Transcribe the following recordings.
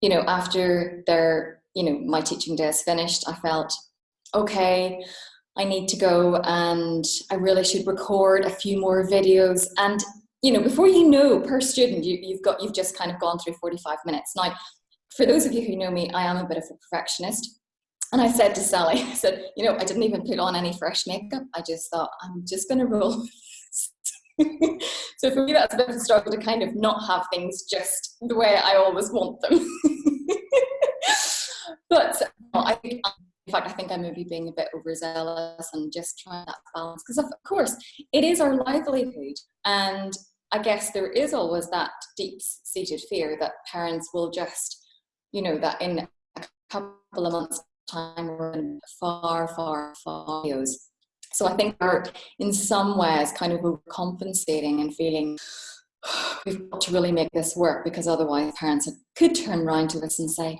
you know, after their, you know, my teaching day is finished, I felt, okay, I need to go and I really should record a few more videos. And, you know, before you know per student, you, you've got, you've just kind of gone through 45 minutes. Now, for those of you who know me, I am a bit of a perfectionist. And I said to Sally, I said, you know, I didn't even put on any fresh makeup. I just thought, I'm just going to roll. so for me, that's a bit of a struggle to kind of not have things just the way I always want them. but I think, in fact, I think I may be being a bit overzealous and just trying that balance because, of course, it is our livelihood. And I guess there is always that deep-seated fear that parents will just, you know, that in a couple of months' time we're in far, far, far videos. So I think we're in some ways kind of compensating and feeling we've got to really make this work because otherwise parents could turn around to us and say,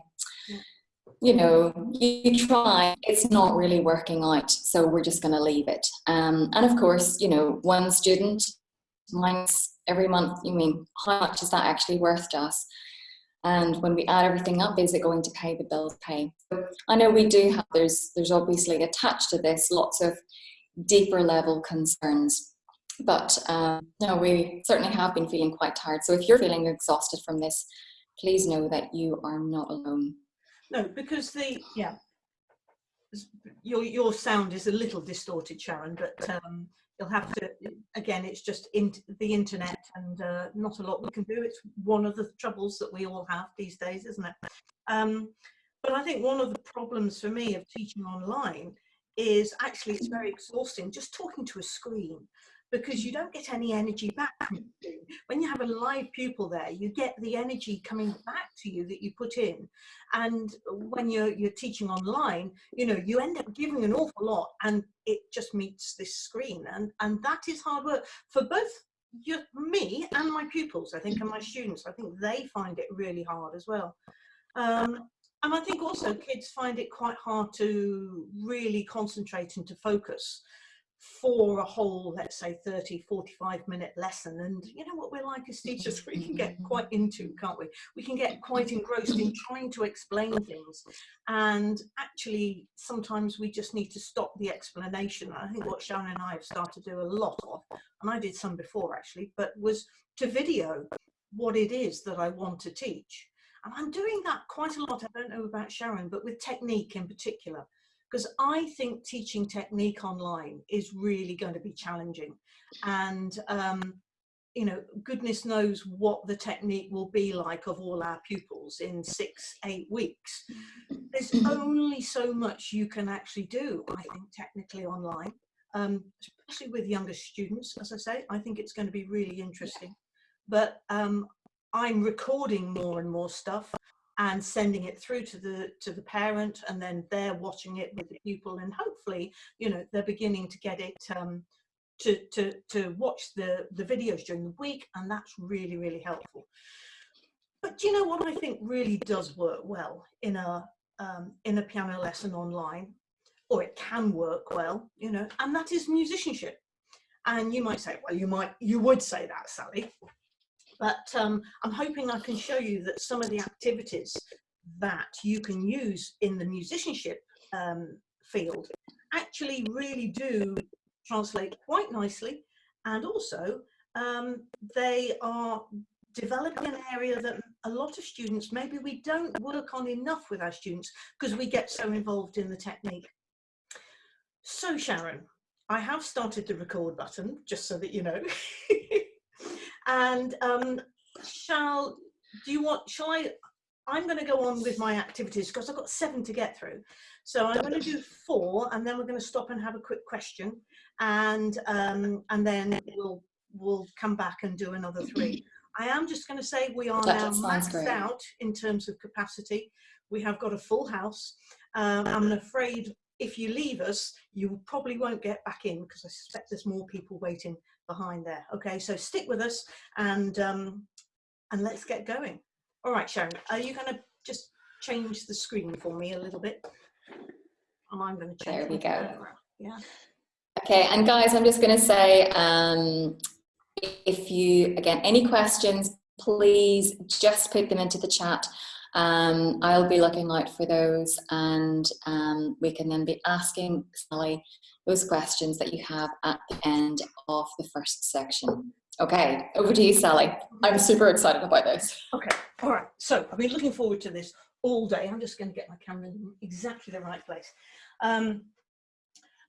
you know, you try, it's not really working out, so we're just going to leave it. Um, and of course, you know, one student, mine's every month, you mean, how much is that actually worth to us? And when we add everything up, is it going to pay the bills pay? I know we do have, there's, there's obviously attached to this lots of deeper level concerns. But um, no, we certainly have been feeling quite tired. So if you're feeling exhausted from this, please know that you are not alone. No, because the, yeah, your, your sound is a little distorted, Sharon, but um, you'll have to, again, it's just in the internet and uh, not a lot we can do. It's one of the troubles that we all have these days, isn't it? Um, but I think one of the problems for me of teaching online is actually it's very exhausting just talking to a screen because you don't get any energy back when you have a live pupil there you get the energy coming back to you that you put in. And when you're you're teaching online you know you end up giving an awful lot and it just meets this screen. And and that is hard work for both you, me and my pupils i think and my students. I think they find it really hard as well. Um, and I think also kids find it quite hard to really concentrate and to focus for a whole, let's say 30, 45 minute lesson. And you know what we're like as teachers, we can get mm-hmm. quite into, can't we? We can get quite engrossed in trying to explain things. And actually, sometimes we just need to stop the explanation. I think what Sharon and I have started to do a lot of, and I did some before actually, but was to video what it is that I want to teach. And I'm doing that quite a lot. I don't know about Sharon, but with technique in particular, because I think teaching technique online is really going to be challenging. And, um, you know, goodness knows what the technique will be like of all our pupils in six, eight weeks. There's only so much you can actually do, I think, technically online, um, especially with younger students, as I say, I think it's going to be really interesting. But um, I'm recording more and more stuff and sending it through to the to the parent and then they're watching it with the pupil and hopefully you know they're beginning to get it um, to to to watch the the videos during the week and that's really really helpful. But do you know what I think really does work well in a um, in a piano lesson online? Or it can work well you know and that is musicianship. And you might say well you might you would say that Sally but um, I'm hoping I can show you that some of the activities that you can use in the musicianship um, field actually really do translate quite nicely and also um, they are developing an area that a lot of students maybe we don't work on enough with our students because we get so involved in the technique. So Sharon, I have started the record button just so that you know. And um, shall, do you want, shall I, I'm going to go on with my activities because I've got seven to get through. So I'm going to do four and then we're going to stop and have a quick question and um, and then we'll we'll come back and do another three. I am just going to say we are now maxed great. out in terms of capacity. We have got a full house. Um, I'm afraid if you leave us, you probably won't get back in because I suspect there's more people waiting behind there. Okay, so stick with us and um, and let's get going. All right, Sharon, are you going to just change the screen for me a little bit? And I'm going to change. There we go. Yeah. Okay, and guys, I'm just going to say, um, if you, again, any questions, please just put them into the chat. Um, I'll be looking out for those and um, we can then be asking Sally those questions that you have at the end of the first section. Okay, over to you, Sally. I'm super excited about this. Okay, all right. So I've been looking forward to this all day. I'm just going to get my camera in exactly the right place. Um,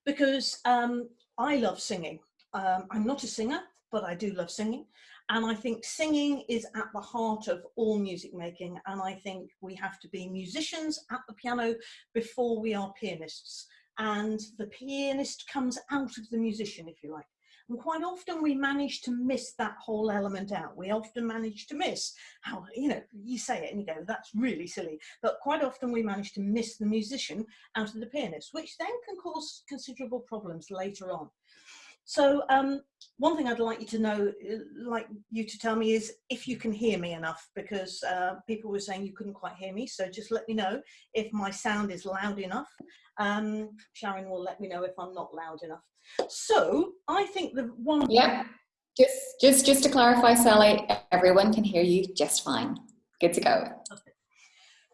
because um, I love singing. Um, I'm not a singer, but I do love singing. And I think singing is at the heart of all music making. And I think we have to be musicians at the piano before we are pianists. And the pianist comes out of the musician, if you like. And quite often we manage to miss that whole element out. We often manage to miss how, you know, you say it and you go, that's really silly. But quite often we manage to miss the musician out of the pianist, which then can cause considerable problems later on. So um, one thing I'd like you to know, uh, like you to tell me is if you can hear me enough, because uh, people were saying you couldn't quite hear me. So just let me know if my sound is loud enough. Um, Sharon will let me know if I'm not loud enough. So I think the one. Yeah, just, just, just to clarify, Sally, everyone can hear you just fine. Good to go. Okay.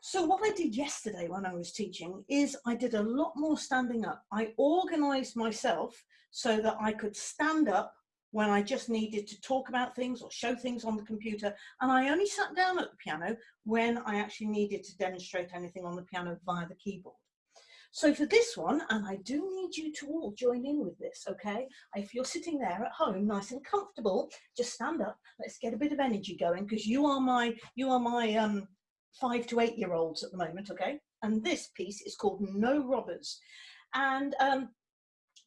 So what I did yesterday when I was teaching is I did a lot more standing up. I organized myself so that I could stand up when I just needed to talk about things or show things on the computer. And I only sat down at the piano when I actually needed to demonstrate anything on the piano via the keyboard. So for this one, and I do need you to all join in with this, okay? If you're sitting there at home, nice and comfortable, just stand up. Let's get a bit of energy going because you are my, you are my um, five to eight year olds at the moment, okay? And this piece is called No Robbers. And um,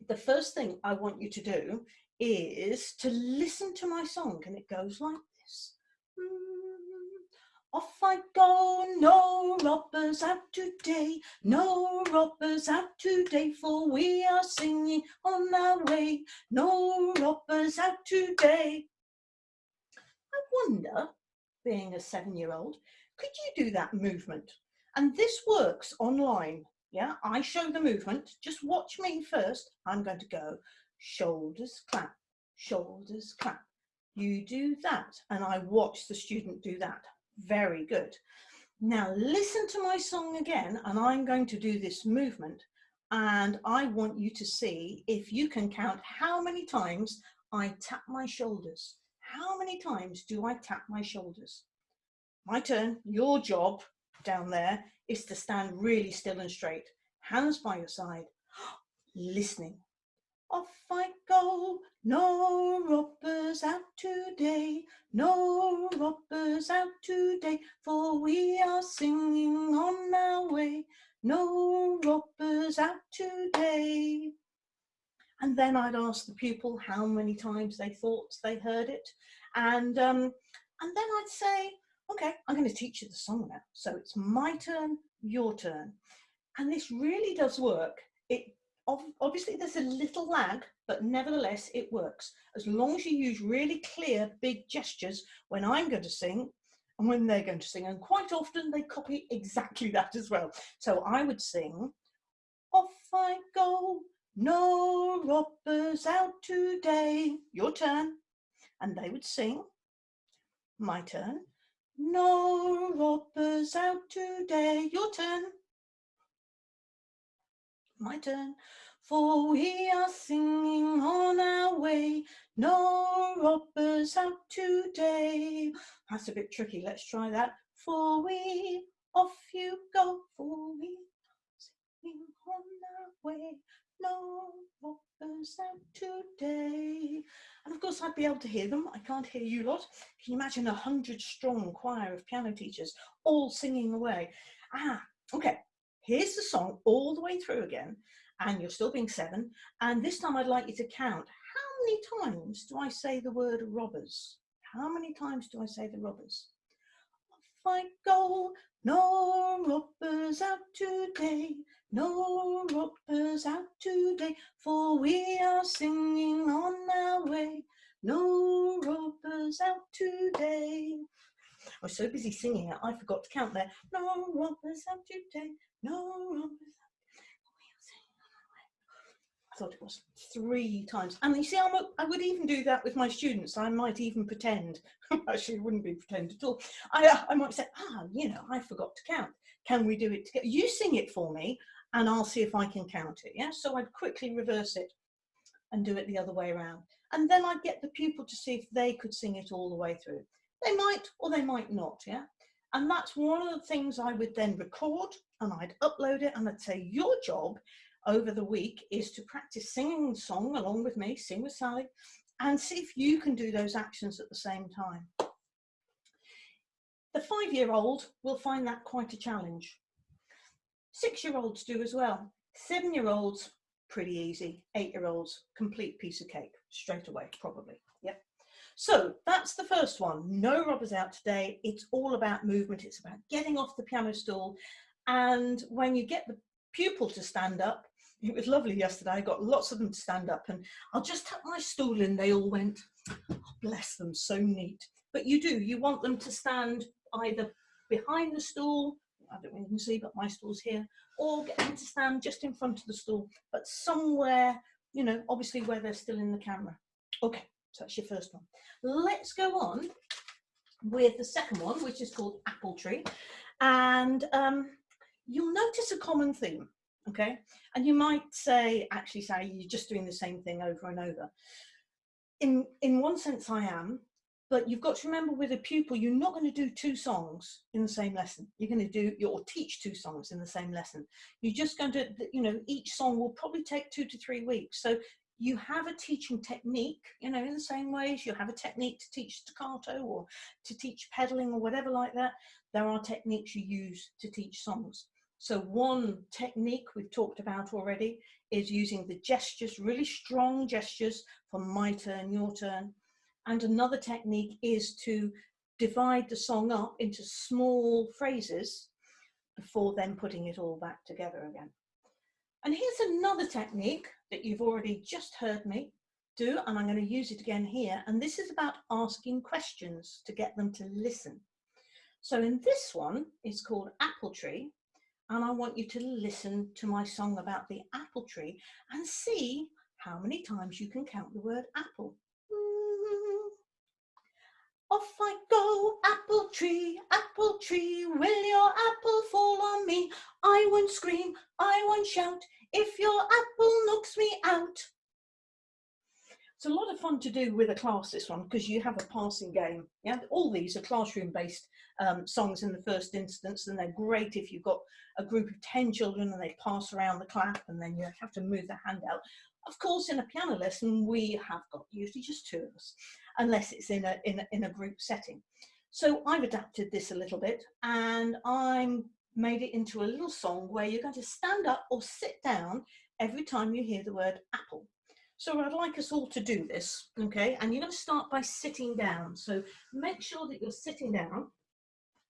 the first thing I want you to do is to listen to my song and it goes like this. Mm, off I go, no robbers out today, no robbers out today, for we are singing on our way, no robbers out today. I wonder, being a seven-year-old, could you do that movement? And this works online. Yeah, I show the movement. Just watch me first. I'm going to go shoulders clap, shoulders clap. You do that. And I watch the student do that. Very good. Now listen to my song again and I'm going to do this movement and I want you to see if you can count how many times I tap my shoulders. How many times do I tap my shoulders? my turn, your job down there is to stand really still and straight, hands by your side, listening. Off I go, no robbers out today, no robbers out today, for we are singing on our way, no robbers out today. And then I'd ask the pupil how many times they thought they heard it. And, um, and then I'd say, okay, I'm going to teach you the song now. So it's my turn, your turn. And this really does work. It Obviously there's a little lag, but nevertheless it works. As long as you use really clear, big gestures when I'm going to sing and when they're going to sing. And quite often they copy exactly that as well. So I would sing, off I go, no robbers out today. Your turn. And they would sing, my turn. No robbers out today. Your turn. My turn. For we are singing on our way. No robbers out today. That's a bit tricky. Let's try that. For we, off you go. For we singing on our way. No robbers out today. And of course I'd be able to hear them. I can't hear you lot. Can you imagine a hundred strong choir of piano teachers all singing away? Ah, okay. Here's the song all the way through again. And you're still being seven. And this time I'd like you to count. How many times do I say the word robbers? How many times do I say the robbers? Off I go, no robbers out today. No ropers out today, for we are singing on our way. No ropers out today. I was so busy singing it, I forgot to count there. No ropers out today, no robbers out. I thought it was three times. And you see, I'm a, I would even do that with my students. I might even pretend, actually wouldn't be pretend at all. I, I might say, ah, you know, I forgot to count. Can we do it together? You sing it for me and I'll see if I can count it. Yeah. So I'd quickly reverse it and do it the other way around. And then I'd get the pupil to see if they could sing it all the way through. They might or they might not. Yeah. And that's one of the things I would then record and I'd upload it and I'd say, your job over the week is to practice singing the song along with me, sing with Sally, and see if you can do those actions at the same time. The five-year-old will find that quite a challenge. Six-year-olds do as well. Seven-year-olds, pretty easy. Eight-year-olds, complete piece of cake, straight away, probably. Yep. So that's the first one. No robbers out today. It's all about movement. It's about getting off the piano stool. And when you get the pupil to stand up, it was lovely yesterday. I got lots of them to stand up and I'll just tuck my stool in. They all went, oh, bless them, so neat. But you do, you want them to stand either behind the stool, I don't know if you can see, but my stool's here, or get them to stand just in front of the stool, but somewhere, you know, obviously where they're still in the camera. Okay, so that's your first one. Let's go on with the second one, which is called Apple Tree. And um, you'll notice a common theme okay? And you might say, actually, Sally, you're just doing the same thing over and over. In, in one sense, I am, but you've got to remember with a pupil, you're not going to do two songs in the same lesson. You're going to do, or teach two songs in the same lesson. You're just going to, you know, each song will probably take two to three weeks. So you have a teaching technique, you know, in the same ways you have a technique to teach staccato or to teach pedaling or whatever like that. There are techniques you use to teach songs. So one technique we've talked about already is using the gestures, really strong gestures for my turn, your turn. And another technique is to divide the song up into small phrases before then putting it all back together again. And here's another technique that you've already just heard me do, and I'm going to use it again here. And this is about asking questions to get them to listen. So in this one, it's called Apple Tree, and I want you to listen to my song about the apple tree and see how many times you can count the word apple. Off I go, apple tree, apple tree, will your apple fall on me? I won't scream, I won't shout, if your apple knocks me out. It's a lot of fun to do with a class, this one, because you have a passing game. Yeah, All these are classroom-based um, songs in the first instance, and they're great if you've got a group of 10 children and they pass around the clap and then you have to move the hand out. Of course, in a piano lesson, we have got usually just two of us, unless it's in a, in a, in a group setting. So I've adapted this a little bit and I'm made it into a little song where you're going to stand up or sit down every time you hear the word apple. So I'd like us all to do this, okay? And you're going to start by sitting down. So make sure that you're sitting down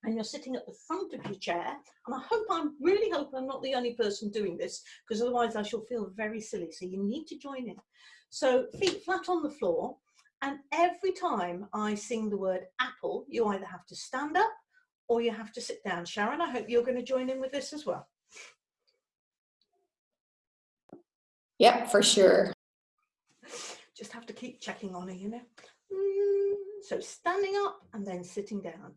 and you're sitting at the front of your chair. And I hope I'm really hope I'm not the only person doing this because otherwise I shall feel very silly. So you need to join in. So feet flat on the floor. And every time I sing the word apple, you either have to stand up or you have to sit down. Sharon, I hope you're going to join in with this as well. Yep, for sure just have to keep checking on her, you know. Mm, so standing up and then sitting down.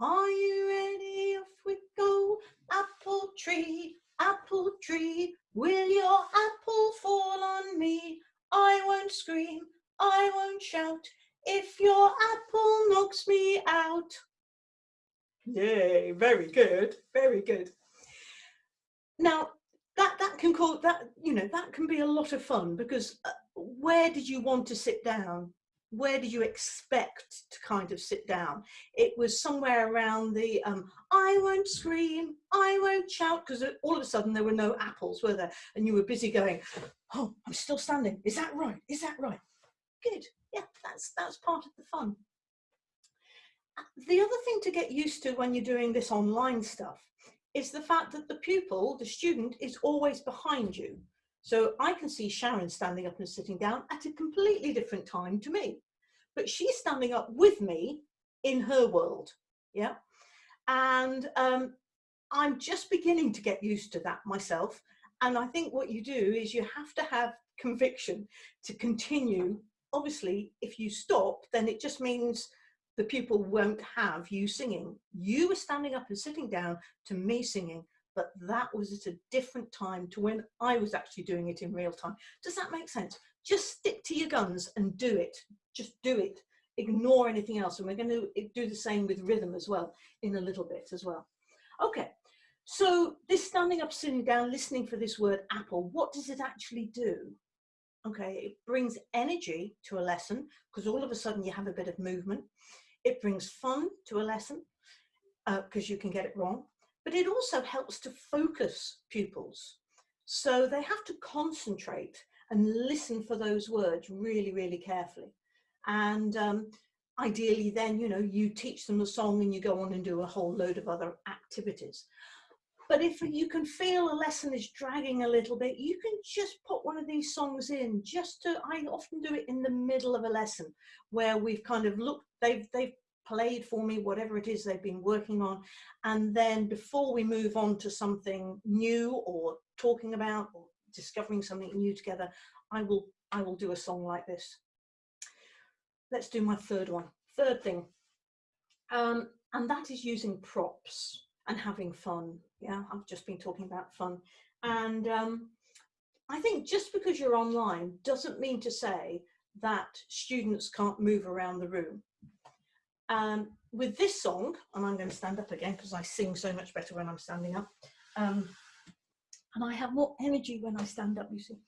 Are you ready? Off we go. Apple tree, apple tree, will your apple fall on me? I won't scream, I won't shout, if your apple knocks me out. Yay, very good, very good. Now, that, that can call that, you know, that can be a lot of fun because uh, where did you want to sit down? Where did you expect to kind of sit down? It was somewhere around the um, I won't scream, I won't shout, because all of a sudden there were no apples, were there? And you were busy going, oh, I'm still standing. Is that right? Is that right? Good. Yeah, that's, that's part of the fun. The other thing to get used to when you're doing this online stuff is the fact that the pupil, the student, is always behind you. So I can see Sharon standing up and sitting down at a completely different time to me, but she's standing up with me in her world. Yeah. And um, I'm just beginning to get used to that myself. And I think what you do is you have to have conviction to continue. Obviously, if you stop, then it just means the pupil won't have you singing. You were standing up and sitting down to me singing, but that was at a different time to when I was actually doing it in real time. Does that make sense? Just stick to your guns and do it. Just do it. Ignore anything else. And we're going to do the same with rhythm as well in a little bit as well. Okay, so this standing up, sitting down, listening for this word apple, what does it actually do? Okay, it brings energy to a lesson because all of a sudden you have a bit of movement. It brings fun to a lesson because uh, you can get it wrong, but it also helps to focus pupils. So they have to concentrate and listen for those words really, really carefully. And um, ideally then, you know, you teach them the song and you go on and do a whole load of other activities. But if you can feel a lesson is dragging a little bit, you can just put one of these songs in just to, I often do it in the middle of a lesson where we've kind of looked, they've, they've played for me, whatever it is they've been working on. And then before we move on to something new or talking about or discovering something new together, I will, I will do a song like this. Let's do my third one. Third thing, um, and that is using props and having fun. Yeah, I've just been talking about fun. And um, I think just because you're online doesn't mean to say that students can't move around the room. Um, with this song, and I'm going to stand up again because I sing so much better when I'm standing up. Um, and I have more energy when I stand up, you see.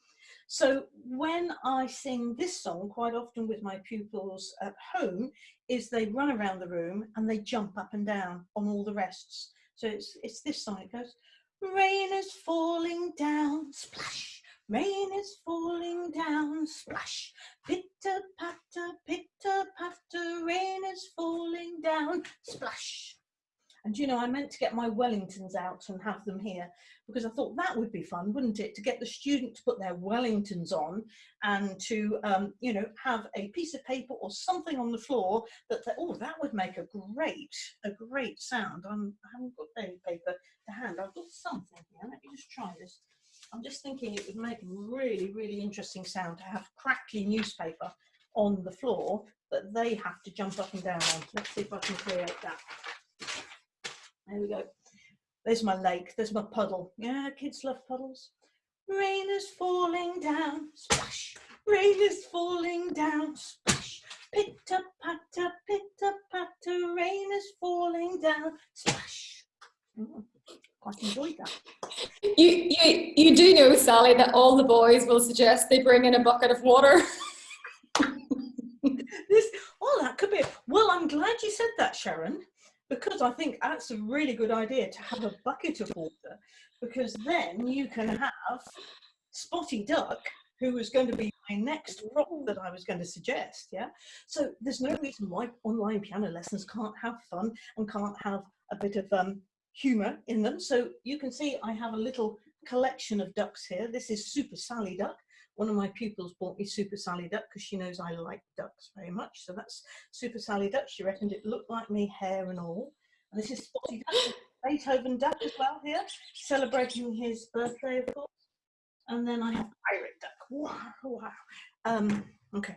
So when I sing this song, quite often with my pupils at home, is they run around the room and they jump up and down on all the rests. So it's, it's this song, it goes, rain is falling down, splash, rain is falling down, splash, pitter patter, pitter patter, rain is falling down, splash. And you know, I meant to get my Wellingtons out and have them here because I thought that would be fun, wouldn't it? To get the student to put their Wellingtons on and to, um, you know, have a piece of paper or something on the floor that, oh, that would make a great, a great sound. I'm, I haven't got any paper to hand. I've got something here. Let me just try this. I'm just thinking it would make a really, really interesting sound to have crackly newspaper on the floor that they have to jump up and down on. Let's see if I can create that. There we go. There's my lake, there's my puddle. Yeah, kids love puddles. Rain is falling down, splash. Rain is falling down, splash. Pitter patter, pitter patter, rain is falling down, splash. Mm, quite enjoyed that. You, you, you do know, Sally, that all the boys will suggest they bring in a bucket of water. this, oh, that could be. Well, I'm glad you said that, Sharon because I think that's a really good idea to have a bucket of water because then you can have Spotty Duck, who was going to be my next role that I was going to suggest. Yeah. So there's no reason why online piano lessons can't have fun and can't have a bit of um, humor in them. So you can see I have a little collection of ducks here. This is Super Sally Duck one of my pupils bought me Super Sally Duck because she knows I like ducks very much. So that's Super Sally Duck. She reckoned it looked like me, hair and all. And this is Spotty Duck, Beethoven Duck as well here, celebrating his birthday, of course. And then I have Pirate Duck. Wow, wow. Um, okay,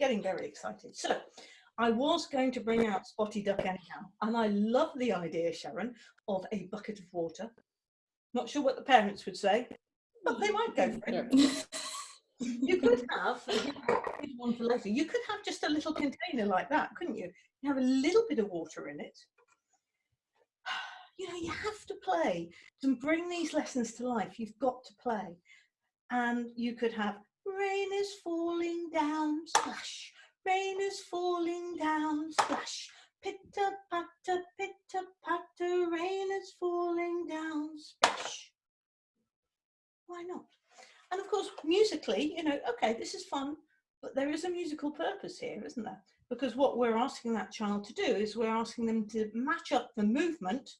getting very excited. So I was going to bring out Spotty Duck anyhow, and I love the idea, Sharon, of a bucket of water. Not sure what the parents would say, but they might go for it. you could have one for later. You could have just a little container like that, couldn't you? You have a little bit of water in it. You know, you have to play to bring these lessons to life. You've got to play, and you could have rain is falling down, splash. Rain is falling down, splash. Pitter patter, pitter patter, rain is falling down, splash. Why not? And of course, musically, you know, okay, this is fun, but there is a musical purpose here, isn't there? Because what we're asking that child to do is we're asking them to match up the movement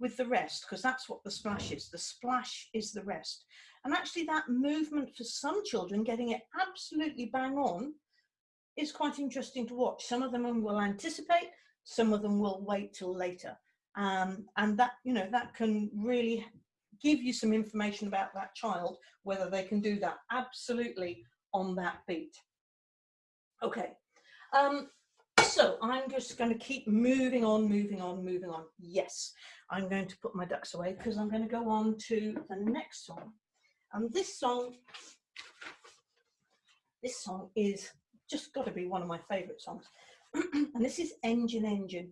with the rest, because that's what the splash is. The splash is the rest. And actually that movement for some children, getting it absolutely bang on, is quite interesting to watch. Some of them will anticipate, some of them will wait till later. Um, and that, you know, that can really give you some information about that child, whether they can do that absolutely on that beat. Okay, um, so I'm just going to keep moving on, moving on, moving on. Yes, I'm going to put my ducks away because I'm going to go on to the next song. And this song, this song is just got to be one of my favourite songs. and this is Engine Engine.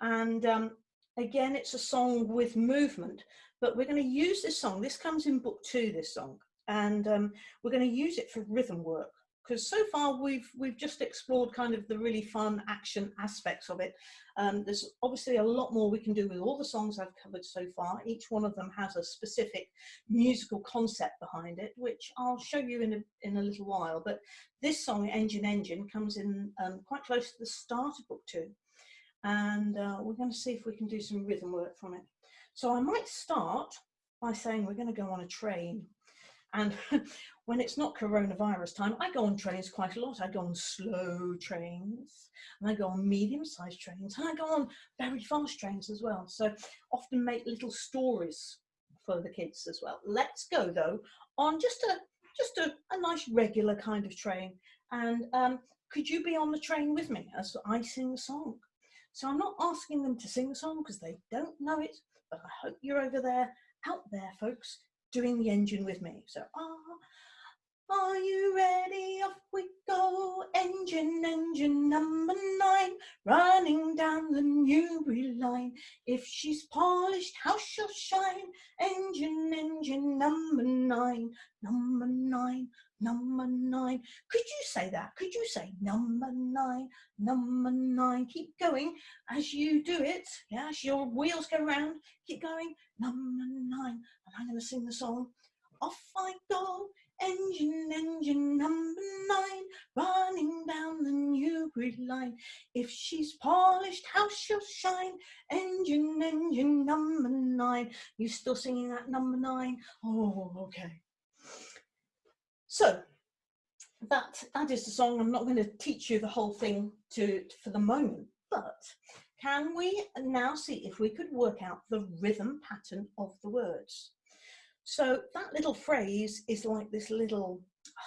And um, again, it's a song with movement, but we're going to use this song. This comes in book two, this song, and um, we're going to use it for rhythm work because so far we've we've just explored kind of the really fun action aspects of it. Um, there's obviously a lot more we can do with all the songs I've covered so far. Each one of them has a specific musical concept behind it, which I'll show you in a, in a little while. But this song, Engine Engine, comes in um, quite close to the start of book two and uh, we're going to see if we can do some rhythm work from it. So I might start by saying we're going to go on a train. And when it's not coronavirus time, I go on trains quite a lot. I go on slow trains, and I go on medium-sized trains, and I go on very fast trains as well. So often make little stories for the kids as well. Let's go though on just a just a, a nice regular kind of train. And um, could you be on the train with me as I sing the song? So I'm not asking them to sing the song because they don't know it, but I hope you're over there, out there, folks, doing the engine with me. So, ah, are you ready? Off we go. Engine, engine number nine, running down the Newbury line. If she's polished, how she'll shine. Engine, engine number nine, number nine, number nine. Could you say that? Could you say number nine, number nine? Keep going as you do it. Yeah, as your wheels go round, keep going. Number nine. And I'm going to sing the song. Off I go, engine, engine number nine, running down the Newbury line. If she's polished, how she'll shine. Engine, engine number nine. You still singing that number nine? Oh, okay. So that, that is the song. I'm not going to teach you the whole thing to, for the moment, but can we now see if we could work out the rhythm pattern of the words? So that little phrase is like this little, ah,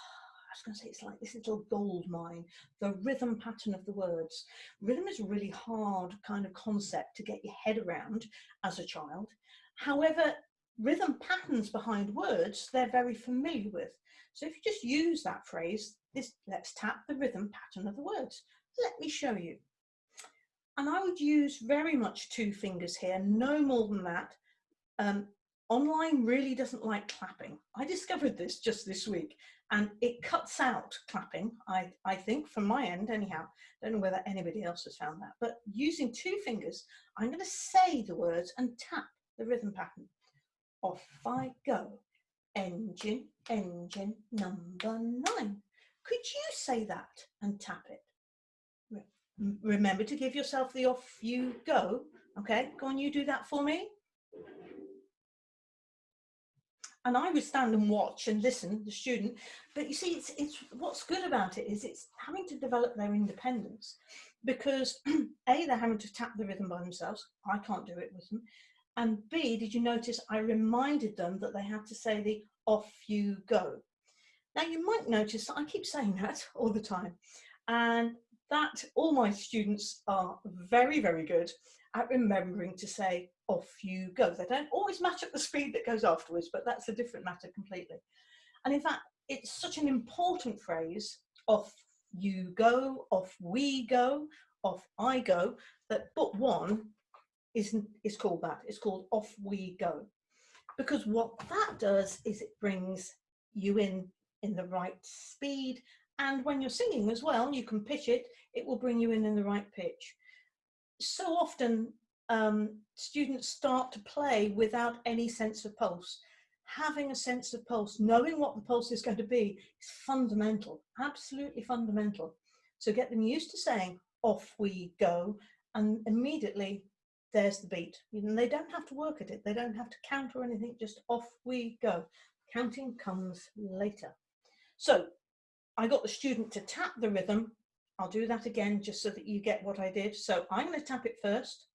I was going to say it's like this little gold mine, the rhythm pattern of the words. Rhythm is a really hard kind of concept to get your head around as a child. However, rhythm patterns behind words, they're very familiar with. So if you just use that phrase, this let's tap the rhythm pattern of the words. Let me show you. And I would use very much two fingers here, no more than that. Um, online really doesn't like clapping. I discovered this just this week and it cuts out clapping, I, I think, from my end anyhow. Don't know whether anybody else has found that. But using two fingers, I'm going to say the words and tap the rhythm pattern. Off I go engine, engine number nine. Could you say that and tap it? Remember to give yourself the off you go. Okay, go on, you do that for me. And I would stand and watch and listen, the student. But you see, it's, it's what's good about it is it's having to develop their independence because A, they're having to tap the rhythm by themselves. I can't do it with them. And B, did you notice I reminded them that they had to say the off you go. Now you might notice that I keep saying that all the time and that all my students are very, very good at remembering to say off you go. They don't always match up the speed that goes afterwards, but that's a different matter completely. And in fact, it's such an important phrase, off you go, off we go, off I go, that book one is, is called that. It's called Off We Go. Because what that does is it brings you in in the right speed. And when you're singing as well, you can pitch it, it will bring you in in the right pitch. So often um, students start to play without any sense of pulse. Having a sense of pulse, knowing what the pulse is going to be is fundamental, absolutely fundamental. So get them used to saying, off we go, and immediately there's the beat. And they don't have to work at it. They don't have to count or anything, just off we go. Counting comes later. So I got the student to tap the rhythm. I'll do that again just so that you get what I did. So I'm going to tap it first.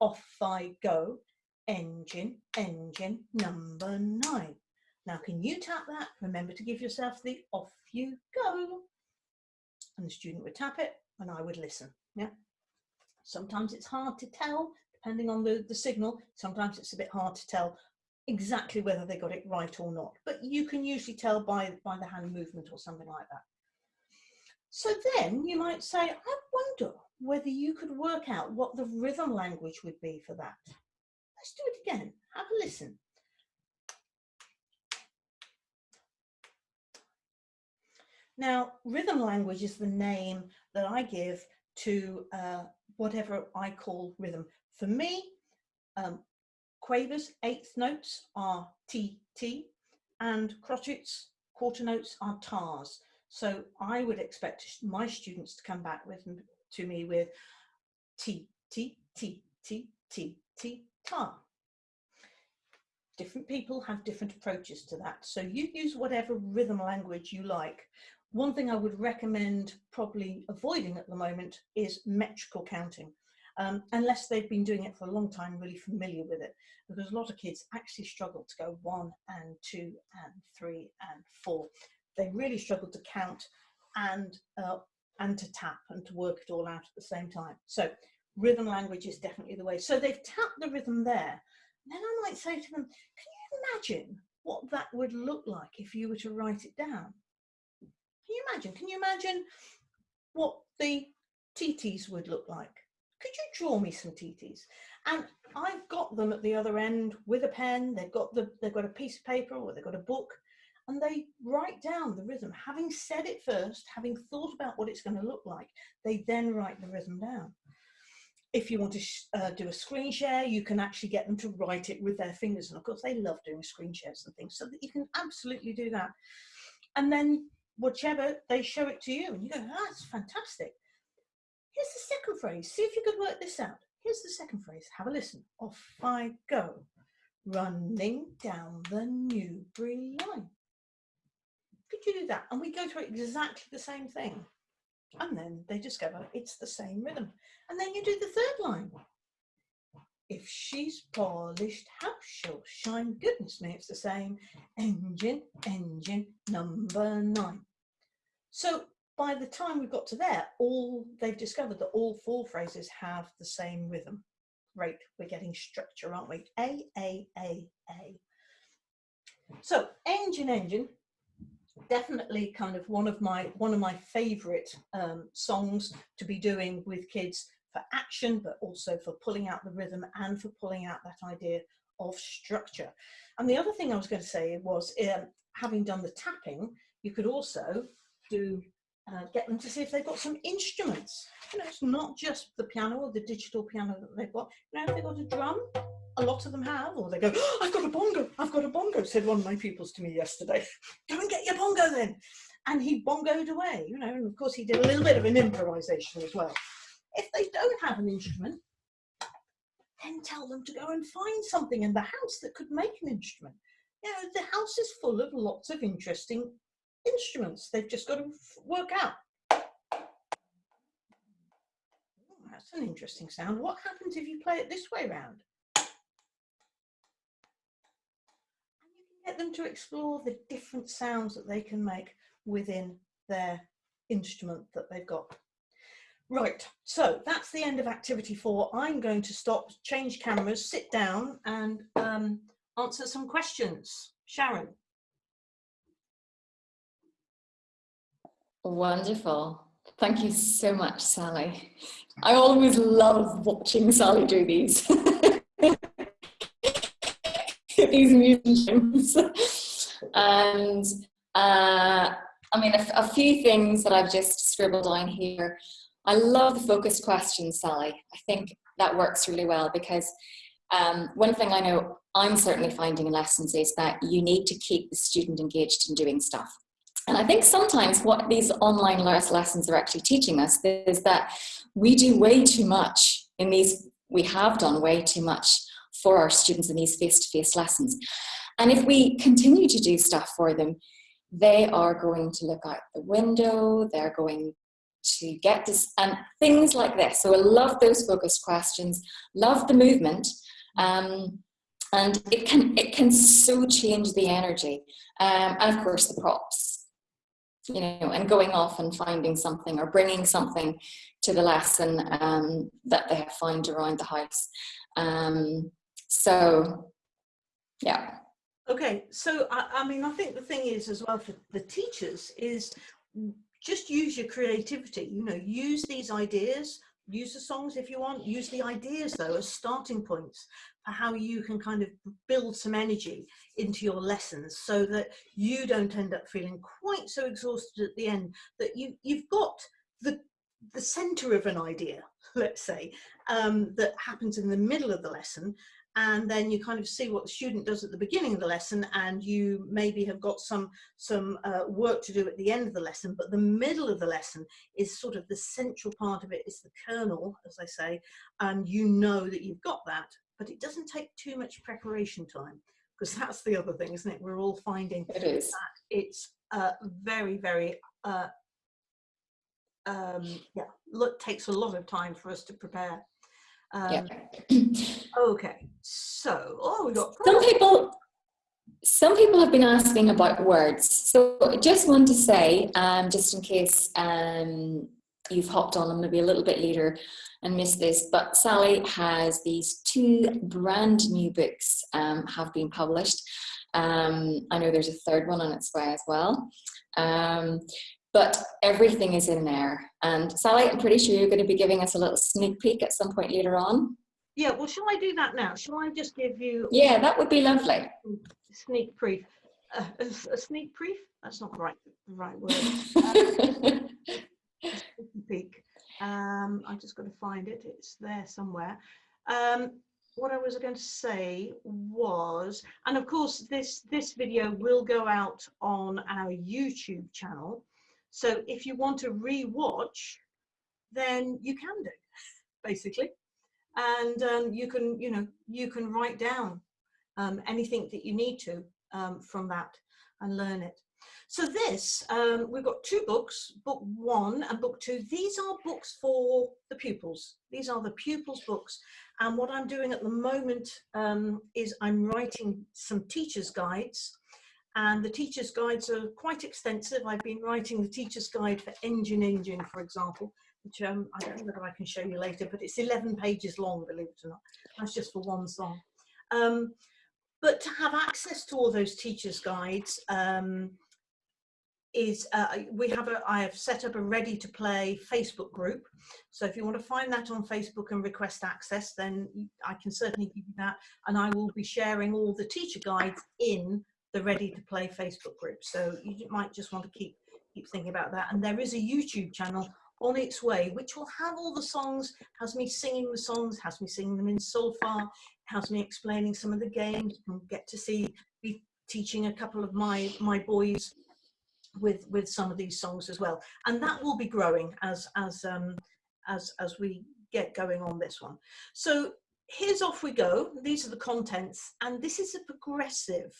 Off I go. engine, engine, number nine. Now, can you tap that? Remember to give yourself the off you go. And the student would tap it and I would listen. Yeah. Sometimes it's hard to tell depending on the, the signal. Sometimes it's a bit hard to tell exactly whether they got it right or not, but you can usually tell by, by the hand movement or something like that. So then you might say, I wonder whether you could work out what the rhythm language would be for that. Let's do it again. Have a listen. Now, rhythm language is the name that I give to uh, whatever I call rhythm. For me, um, quavers, eighth notes are T, T, and crotchets, quarter notes are tars. So I would expect my students to come back with to me with T, T, T, T, T, T, tar. Different people have different approaches to that. So you use whatever rhythm language you like. One thing I would recommend probably avoiding at the moment is metrical counting. Um, unless they've been doing it for a long time, really familiar with it, because a lot of kids actually struggle to go one and two and three and four. They really struggle to count and uh, and to tap and to work it all out at the same time. So rhythm language is definitely the way. So they've tapped the rhythm there. Then I might say to them, can you imagine what that would look like if you were to write it down? Can you imagine? Can you imagine what the TTs would look like? Could you draw me some TTs? And I've got them at the other end with a pen. They've got the they've got a piece of paper or they've got a book, and they write down the rhythm. Having said it first, having thought about what it's going to look like, they then write the rhythm down. If you want to uh, do a screen share, you can actually get them to write it with their fingers. And of course, they love doing screen shares and things, so that you can absolutely do that. And then whichever, they show it to you and you go, oh, that's fantastic. Here's the second phrase. See if you could work this out. Here's the second phrase. Have a listen. Off I go, running down the Newbury line. Could you do that? And we go through exactly the same thing. And then they discover it's the same rhythm. And then you do the third line. If she's polished, how she'll shine. Goodness me, it's the same. Engine, engine, number nine. So by the time we got to there, all they've discovered that all four phrases have the same rhythm. Great, we're getting structure, aren't we? A, A, A, A. So engine, engine, definitely kind of one of my one of my favorite um, songs to be doing with kids for action, but also for pulling out the rhythm and for pulling out that idea of structure. And the other thing I was going to say was, um, having done the tapping, you could also do uh, get them to see if they've got some instruments. You know, it's not just the piano or the digital piano that they've got. You know, if they've got a drum, a lot of them have, or they go, oh, I've got a bongo, I've got a bongo, said one of my pupils to me yesterday. Go and get your bongo then. And he bongoed away, you know, and of course he did a little bit of an improvisation as well. If they don't have an instrument, then tell them to go and find something in the house that could make an instrument. You know, the house is full of lots of interesting instruments. They've just got to work out. That's an interesting sound. What happens if you play it this way round? And you can get them to explore the different sounds that they can make within their instrument that they've got. Right, so that's the end of activity four. I'm going to stop, change cameras, sit down and um, answer some questions. Sharon. Wonderful. Thank you so much, Sally. I always love watching Sally do these. these musicians. and uh, I mean, a, a, few things that I've just scribbled down here. I love the focused questions, Sally. I think that works really well because um, one thing I know I'm certainly finding in lessons is that you need to keep the student engaged in doing stuff. And I think sometimes what these online lessons are actually teaching us is that we do way too much in these, we have done way too much for our students in these face-to-face -face lessons. And if we continue to do stuff for them, they are going to look out the window, they're going to get this, and things like this. So I love those focused questions, love the movement. Um, and it can it can so change the energy um, and of course the props you know and going off and finding something or bringing something to the lesson um, that they have found around the house. Um, so yeah. Okay so I, I mean i think the thing is as well for the teachers is just use your creativity you know use these ideas use the songs if you want use the ideas though as starting points for how you can kind of build some energy into your lessons so that you don't end up feeling quite so exhausted at the end that you you've got the the center of an idea let's say um, that happens in the middle of the lesson. And then you kind of see what the student does at the beginning of the lesson and you maybe have got some some uh, work to do at the end of the lesson but the middle of the lesson is sort of the central part of it is the kernel as I say and you know that you've got that but it doesn't take too much preparation time because that's the other thing isn't it we're all finding it is that it's uh, very very uh, um, yeah look takes a lot of time for us to prepare um, yeah. okay, so oh, we got some people. Some people have been asking about words, so I just want to say, um, just in case um, you've hopped on them maybe a little bit later and missed this, but Sally has these two brand new books um, have been published. Um, I know there's a third one on its way as well. Um, but everything is in there. And Sally, I'm pretty sure you're going to be giving us a little sneak peek at some point later on. Yeah, well, shall I do that now? Shall I just give you... Yeah, that would be lovely. Sneak peek. Uh, a, a, sneak peek? That's not the right, the right word. sneak peek. Um, I just got to find it. It's there somewhere. Um, what I was going to say was, and of course, this this video will go out on our YouTube channel. So if you want to re-watch, then you can do, basically. And um, you can, you know, you can write down um, anything that you need to um, from that and learn it. So this, um, we've got two books, book one and book two. These are books for the pupils. These are the pupils books. And what I'm doing at the moment um, is I'm writing some teacher's guides and the teacher's guides are quite extensive. I've been writing the teacher's guide for Engine Engine, for example, which um, I don't know whether I can show you later, but it's 11 pages long, believe it or not. That's just for one song. Um, but to have access to all those teacher's guides um, is, uh, we have a, I have set up a ready to play Facebook group. So if you want to find that on Facebook and request access, then I can certainly give you that. And I will be sharing all the teacher guides in the Ready to Play Facebook group. So you might just want to keep keep thinking about that. And there is a YouTube channel on its way, which will have all the songs, has me singing the songs, has me singing them in solfa, has me explaining some of the games, and get to see me teaching a couple of my my boys with with some of these songs as well. And that will be growing as as um as as we get going on this one. So here's off we go. These are the contents, and this is a progressive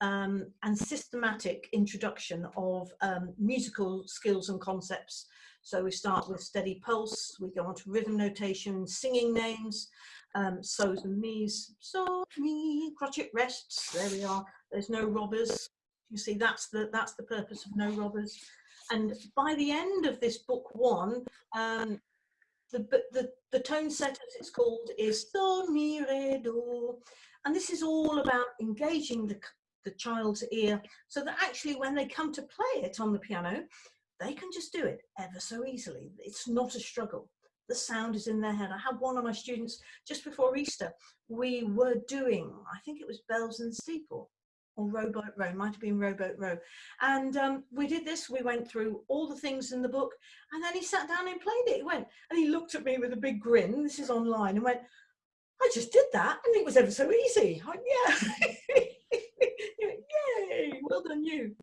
um, and systematic introduction of um, musical skills and concepts. So we start with steady pulse, we go on to rhythm notation, singing names, um, so's and me's, so, me, crotchet rests, there we are, there's no robbers. You see, that's the, that's the purpose of no robbers. And by the end of this book one, um, the, the, the tone set, as it's called, is do. And this is all about engaging the, the child's ear so that actually when they come to play it on the piano, they can just do it ever so easily. It's not a struggle. The sound is in their head. I had one of my students just before Easter. We were doing, I think it was Bells and Steeple or Rowboat Row, might have been Rowboat Row. And um, we did this, we went through all the things in the book and then he sat down and played it. He went and he looked at me with a big grin, this is online, and went, I just did that and it was ever so easy. I, yeah. Yay, well done you.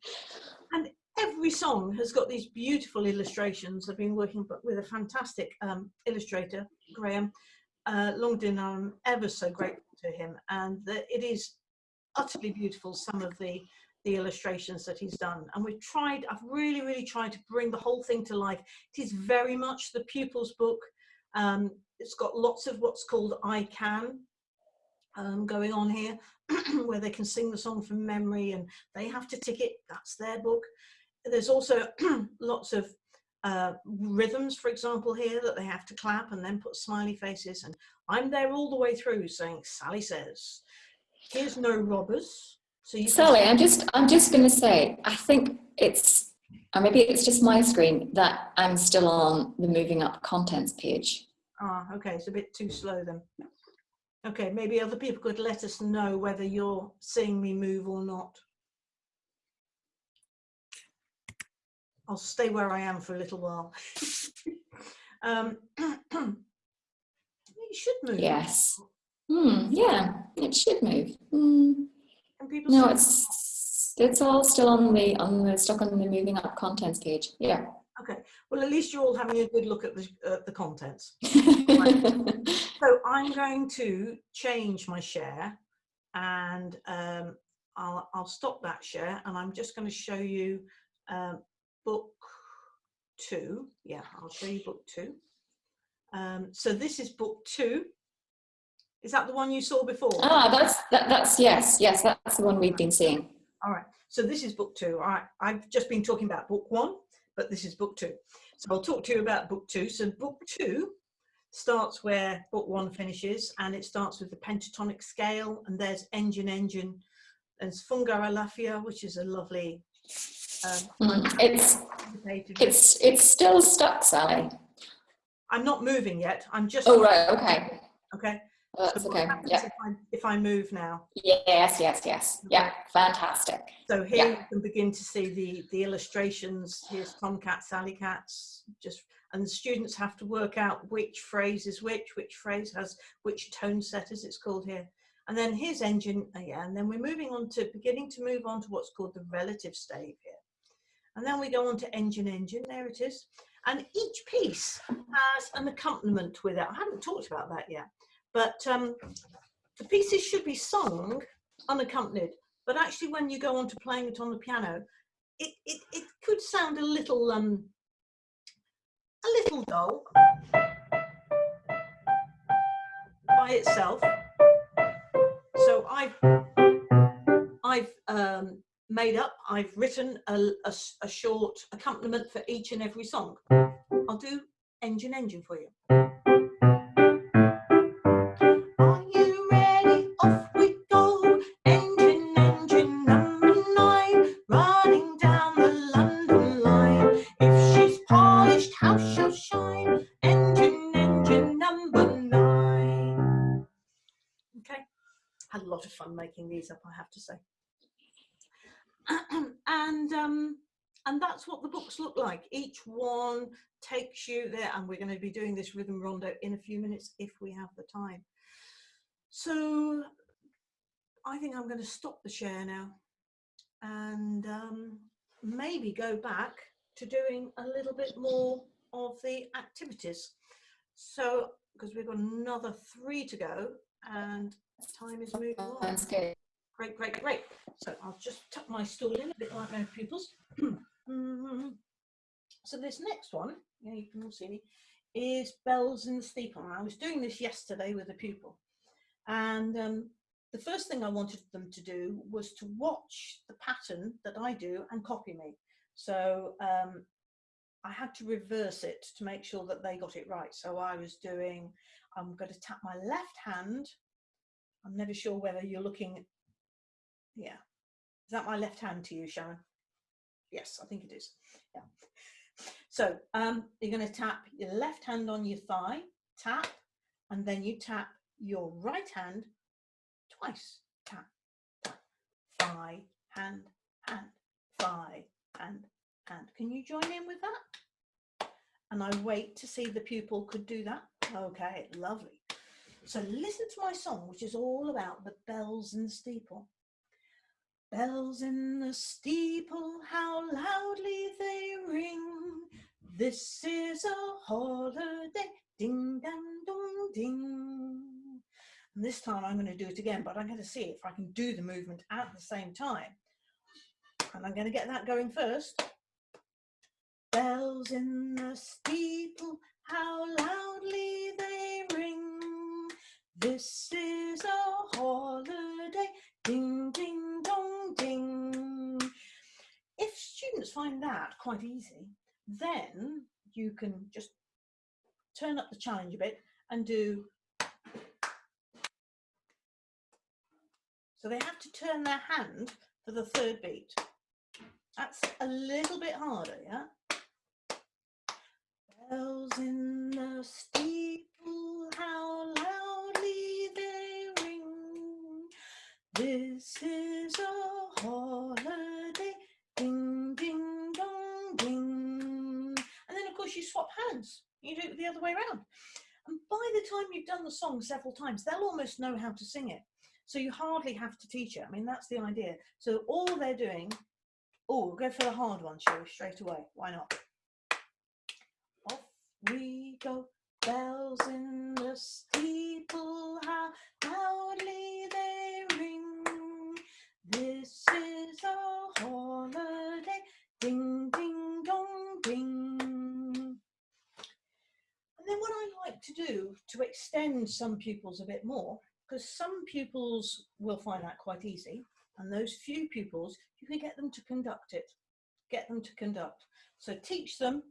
And every song has got these beautiful illustrations. I've been working with a fantastic um, illustrator, Graham uh, Longdon. I'm ever so grateful to him. And it is utterly beautiful, some of the, the illustrations that he's done. And we've tried, I've really, really tried to bring the whole thing to life. It is very much the pupil's book. Um, it's got lots of what's called I can um, going on here where they can sing the song from memory and they have to tick it. That's their book. There's also lots of uh, rhythms, for example, here that they have to clap and then put smiley faces. And I'm there all the way through saying, Sally says, here's no robbers. So you Sally, I'm just, I'm just going to say, I think it's, or maybe it's just my screen that I'm still on the moving up contents page. Ah, okay, it's a bit too slow then. Okay, maybe other people could let us know whether you're seeing me move or not. I'll stay where I am for a little while. um, it should move. Yes. Hmm, yeah, it should move. Hmm. no, it's it's all still on the on the stuck on the moving up contents page. Yeah. Okay. Well, at least you're all having a good look at the uh, the contents. so I'm going to change my share, and um, I'll I'll stop that share, and I'm just going to show you um, book two. Yeah, I'll show you book two. Um, so this is book two. Is that the one you saw before? Ah, that's that, that's yes, yes, that's the one we've been seeing. All right. So this is book two. All right. I've just been talking about book one, but this is book two. So I'll talk to you about book two. So book two starts where book one finishes, and it starts with the pentatonic scale, and there's engine, engine. There's Funga Alafia, which is a lovely um, mm, it's it's it's still stuck, Sally. I'm not moving yet. I'm just. Oh right. Okay. Okay. Oh, that's okay. Yeah. If I, if I, move now. Yes. Yes. Yes. Okay. Yeah. Fantastic. So here yeah. you can begin to see the the illustrations. Here's Tomcat, Sally Cats. Just and the students have to work out which phrase is which, which phrase has which tone set, as it's called here. And then here's engine, uh, yeah, and then we're moving on to beginning to move on to what's called the relative stave here. And then we go on to engine engine, there it is. And each piece has an accompaniment with it. I haven't talked about that yet, but um, the pieces should be sung unaccompanied. But actually when you go on to playing it on the piano, it, it, it could sound a little, um, a little dull by itself. So I've, I've um, made up, I've written a, a, a, short accompaniment for each and every song. I'll do Engine Engine for you. That's what the books look like. Each one takes you there, and we're going to be doing this rhythm rondo in a few minutes if we have the time. So I think I'm going to stop the share now and um, maybe go back to doing a little bit more of the activities. So, because we've got another three to go and time is moving on. That's good. Great, great, great. So I'll just tuck my stool in a bit like my pupils. so this next one, yeah, you can all see me, is Bells in the Steeple. I was doing this yesterday with a pupil. And um, the first thing I wanted them to do was to watch the pattern that I do and copy me. So um, I had to reverse it to make sure that they got it right. So I was doing, I'm going to tap my left hand. I'm never sure whether you're looking yeah. Is that my left hand to you, Sharon? Yes, I think it is. Yeah. So um, you're going to tap your left hand on your thigh, tap, and then you tap your right hand twice. Tap, tap, thigh, hand, hand, thigh, hand, hand. Can you join in with that? And I wait to see the pupil could do that. Okay, lovely. So listen to my song, which is all about the bells and the steeple. Bells in the steeple, how loudly they ring. This is a holiday, ding dang dong ding. And this time I'm going to do it again, but I'm going to see if I can do the movement at the same time. And I'm going to get that going first. Bells in the steeple, how loudly they ring. This is a holiday. Ding, ding, dong, ding. If students find that quite easy, then you can just turn up the challenge a bit and do so they have to turn their hand for the third beat. That's a little bit harder yeah? Bells in the steeple how loudly they ring. This is a holiday ding ding dong ding and then of course you swap hands you do it the other way around. And by the time you've done the song several times, they'll almost know how to sing it. So you hardly have to teach it. I mean, that's the idea. So all they're doing, oh, we'll go for the hard one, shall we, straight away. Why not? Off we go, bells in the steeple, how loudly they ring. This is a holiday, ding, ding, dong, ding. And then what I like to do to extend some pupils a bit more, because some pupils will find that quite easy, and those few pupils, you can get them to conduct it, get them to conduct. So teach them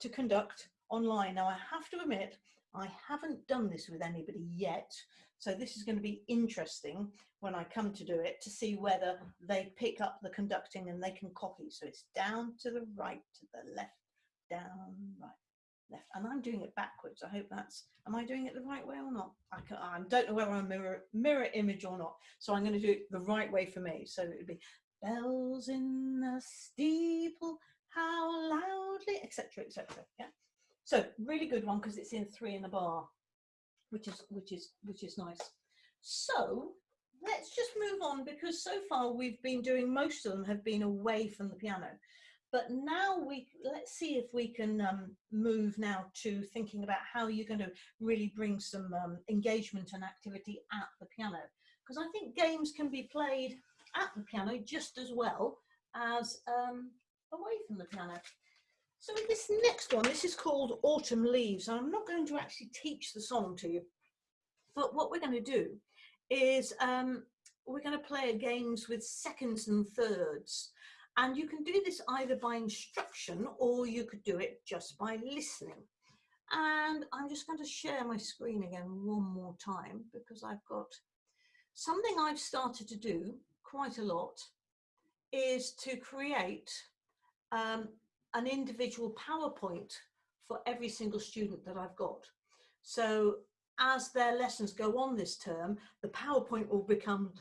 to conduct online. Now I have to admit, I haven't done this with anybody yet, so this is going to be interesting when I come to do it to see whether they pick up the conducting and they can copy. So it's down to the right, to the left, down, right, left and I'm doing it backwards. I hope that's, am I doing it the right way or not? I, can, I don't know whether I'm mirror, mirror image or not. So I'm going to do it the right way for me. So it would be bells in the steeple, how loudly, etc, etc. Yeah. So really good one because it's in three in the bar, which is, which is, which is nice. So let's just move on because so far we've been doing, most of them have been away from the piano. But now we let's see if we can um, move now to thinking about how you're going to really bring some um, engagement and activity at the piano. Because I think games can be played at the piano just as well as um, away from the piano. So this next one, this is called Autumn Leaves. I'm not going to actually teach the song to you, but what we're going to do is um, we're going to play games with seconds and thirds. And you can do this either by instruction or you could do it just by listening. And I'm just going to share my screen again one more time because I've got something I've started to do quite a lot is to create um, an individual PowerPoint for every single student that I've got. So as their lessons go on this term, the PowerPoint will become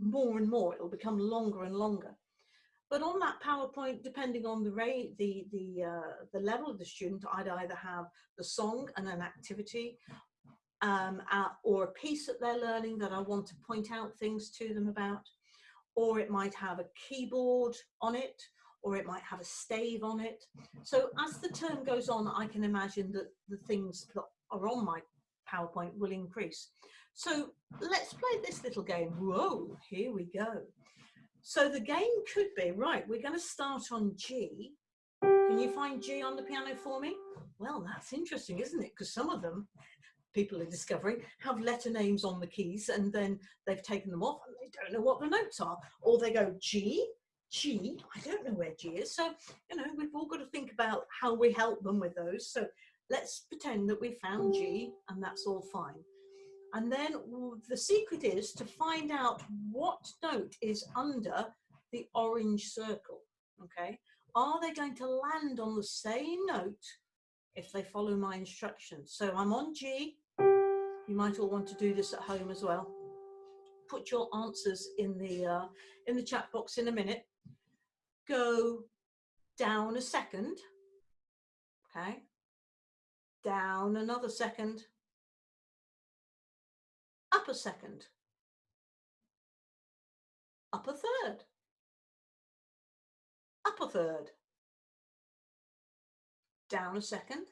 more and more, it will become longer and longer. But on that PowerPoint, depending on the rate, the the uh, the level of the student, I'd either have the song and an activity, um, uh, or a piece that they're learning that I want to point out things to them about, or it might have a keyboard on it, or it might have a stave on it. So as the term goes on, I can imagine that the things that are on my PowerPoint will increase. So let's play this little game. Whoa, here we go. So the game could be, right, we're going to start on G. Can you find G on the piano for me? Well, that's interesting, isn't it? Because some of them, people are discovering, have letter names on the keys and then they've taken them off and they don't know what the notes are. Or they go G, G, I don't know where G is. So, you know, we've all got to think about how we help them with those. So let's pretend that we found G and that's all fine. And then the secret is to find out what note is under the orange circle, okay? Are they going to land on the same note if they follow my instructions? So I'm on G. You might all want to do this at home as well. Put your answers in the, uh, in the chat box in a minute. Go down a second, okay? Down another second up a second, up a third, up a third, down a second,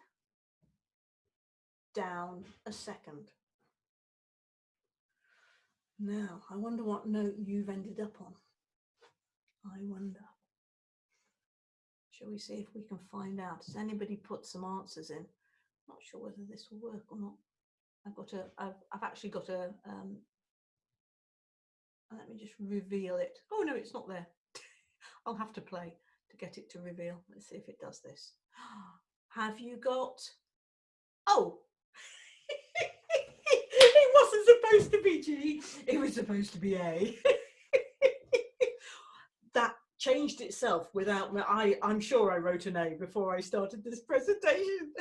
down a second. Now, I wonder what note you've ended up on. I wonder. Shall we see if we can find out? Has anybody put some answers in? Not sure whether this will work or not. I've got a, I've, I've actually got a, um, me just reveal it. Oh no, it's not there. I'll have to play to get it to reveal. Let's see if it does this. Have you got, oh, it wasn't supposed to be G, it was supposed to be A. that changed itself without. I, I'm sure I wrote an A before I started this presentation.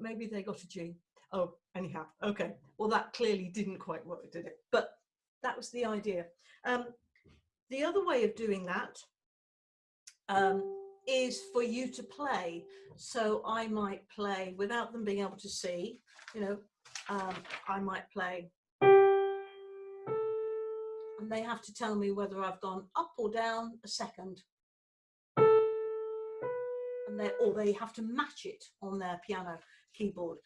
Maybe they got a G. Oh, anyhow, okay. Well, that clearly didn't quite work, did it? But that was the idea. Um, the other way of doing that um, is for you to play. So I might play without them being able to see, you know, um, I might play. And they have to tell me whether I've gone up or down a second. And they, or they have to match it on their piano keyboard.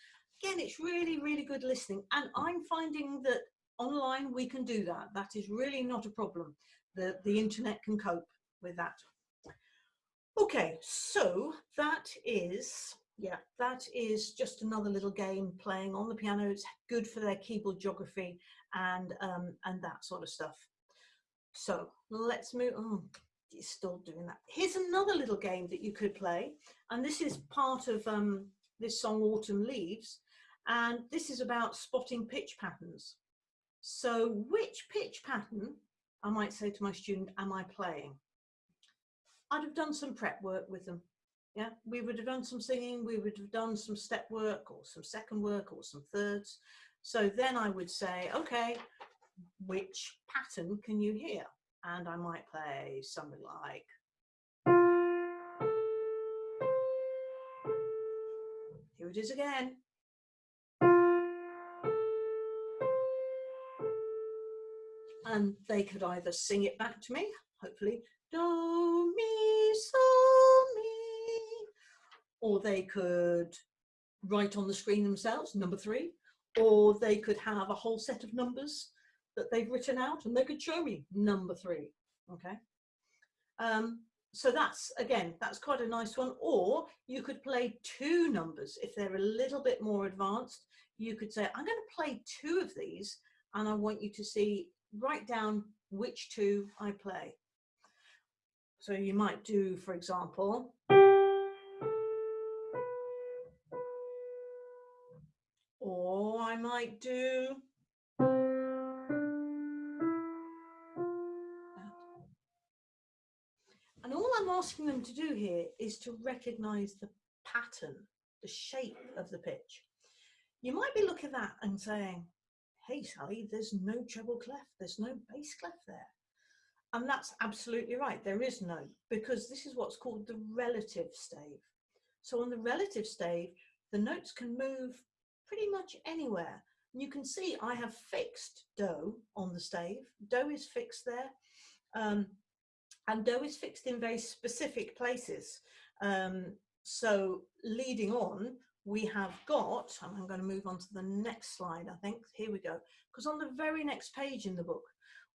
Again, it's really, really good listening. And I'm finding that online we can do that. That is really not a problem. The, the internet can cope with that. Okay, so that is, yeah, that is just another little game playing on the piano. It's good for their keyboard geography and, um, and that sort of stuff. So let's move, oh, it's still doing that. Here's another little game that you could play. And this is part of um, this song, Autumn Leaves. And this is about spotting pitch patterns. So which pitch pattern, I might say to my student, am I playing? I'd have done some prep work with them. Yeah, we would have done some singing, we would have done some step work or some second work or some thirds. So then I would say, okay, which pattern can you hear? And I might play something like Is again. And they could either sing it back to me, hopefully, do, mi. Or they could write on the screen themselves, number three. Or they could have a whole set of numbers that they've written out and they could show me number three, okay? Um, so that's, again, that's quite a nice one. Or you could play two numbers. If they're a little bit more advanced, you could say, I'm going to play two of these and I want you to see, write down which two I play. So you might do, for example, or I might do asking them to do here is to recognize the pattern, the shape of the pitch. You might be looking at that and saying, hey Sally, there's no treble clef, there's no bass clef there. And that's absolutely right. There is no, because this is what's called the relative stave. So on the relative stave, the notes can move pretty much anywhere. And you can see I have fixed do on the stave. Do is fixed there. Um, and do is fixed in very specific places. Um, so leading on, we have got, I'm going to move on to the next slide, I think. Here we go. Because on the very next page in the book,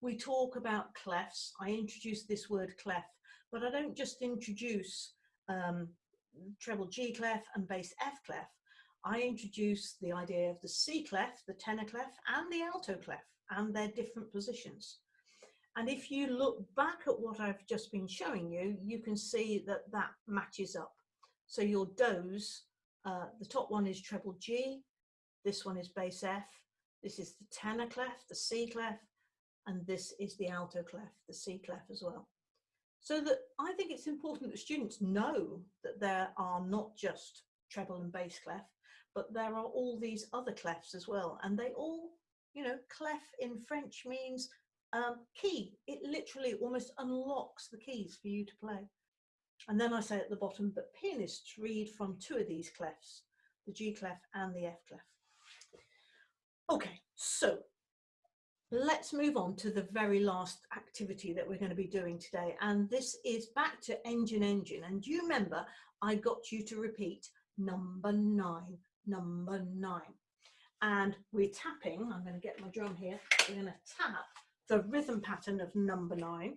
we talk about clefs. I introduce this word clef, but I don't just introduce um, treble G clef and bass F clef. I introduce the idea of the C clef, the tenor clef, and the alto clef, and their different positions. And if you look back at what I've just been showing you, you can see that that matches up. So your does, uh, the top one is treble G, this one is bass F, this is the tenor clef, the C clef, and this is the alto clef, the C clef as well. So that I think it's important that students know that there are not just treble and bass clef, but there are all these other clefs as well. And they all, you know, clef in French means um, key. It literally almost unlocks the keys for you to play. And then I say at the bottom, but pianists read from two of these clefs, the G clef and the F clef. Okay, so Let's move on to the very last activity that we're going to be doing today. And this is back to engine engine. And do you remember I got you to repeat number nine, number nine. And we're tapping, I'm going to get my drum here, we're going to tap the rhythm pattern of number nine,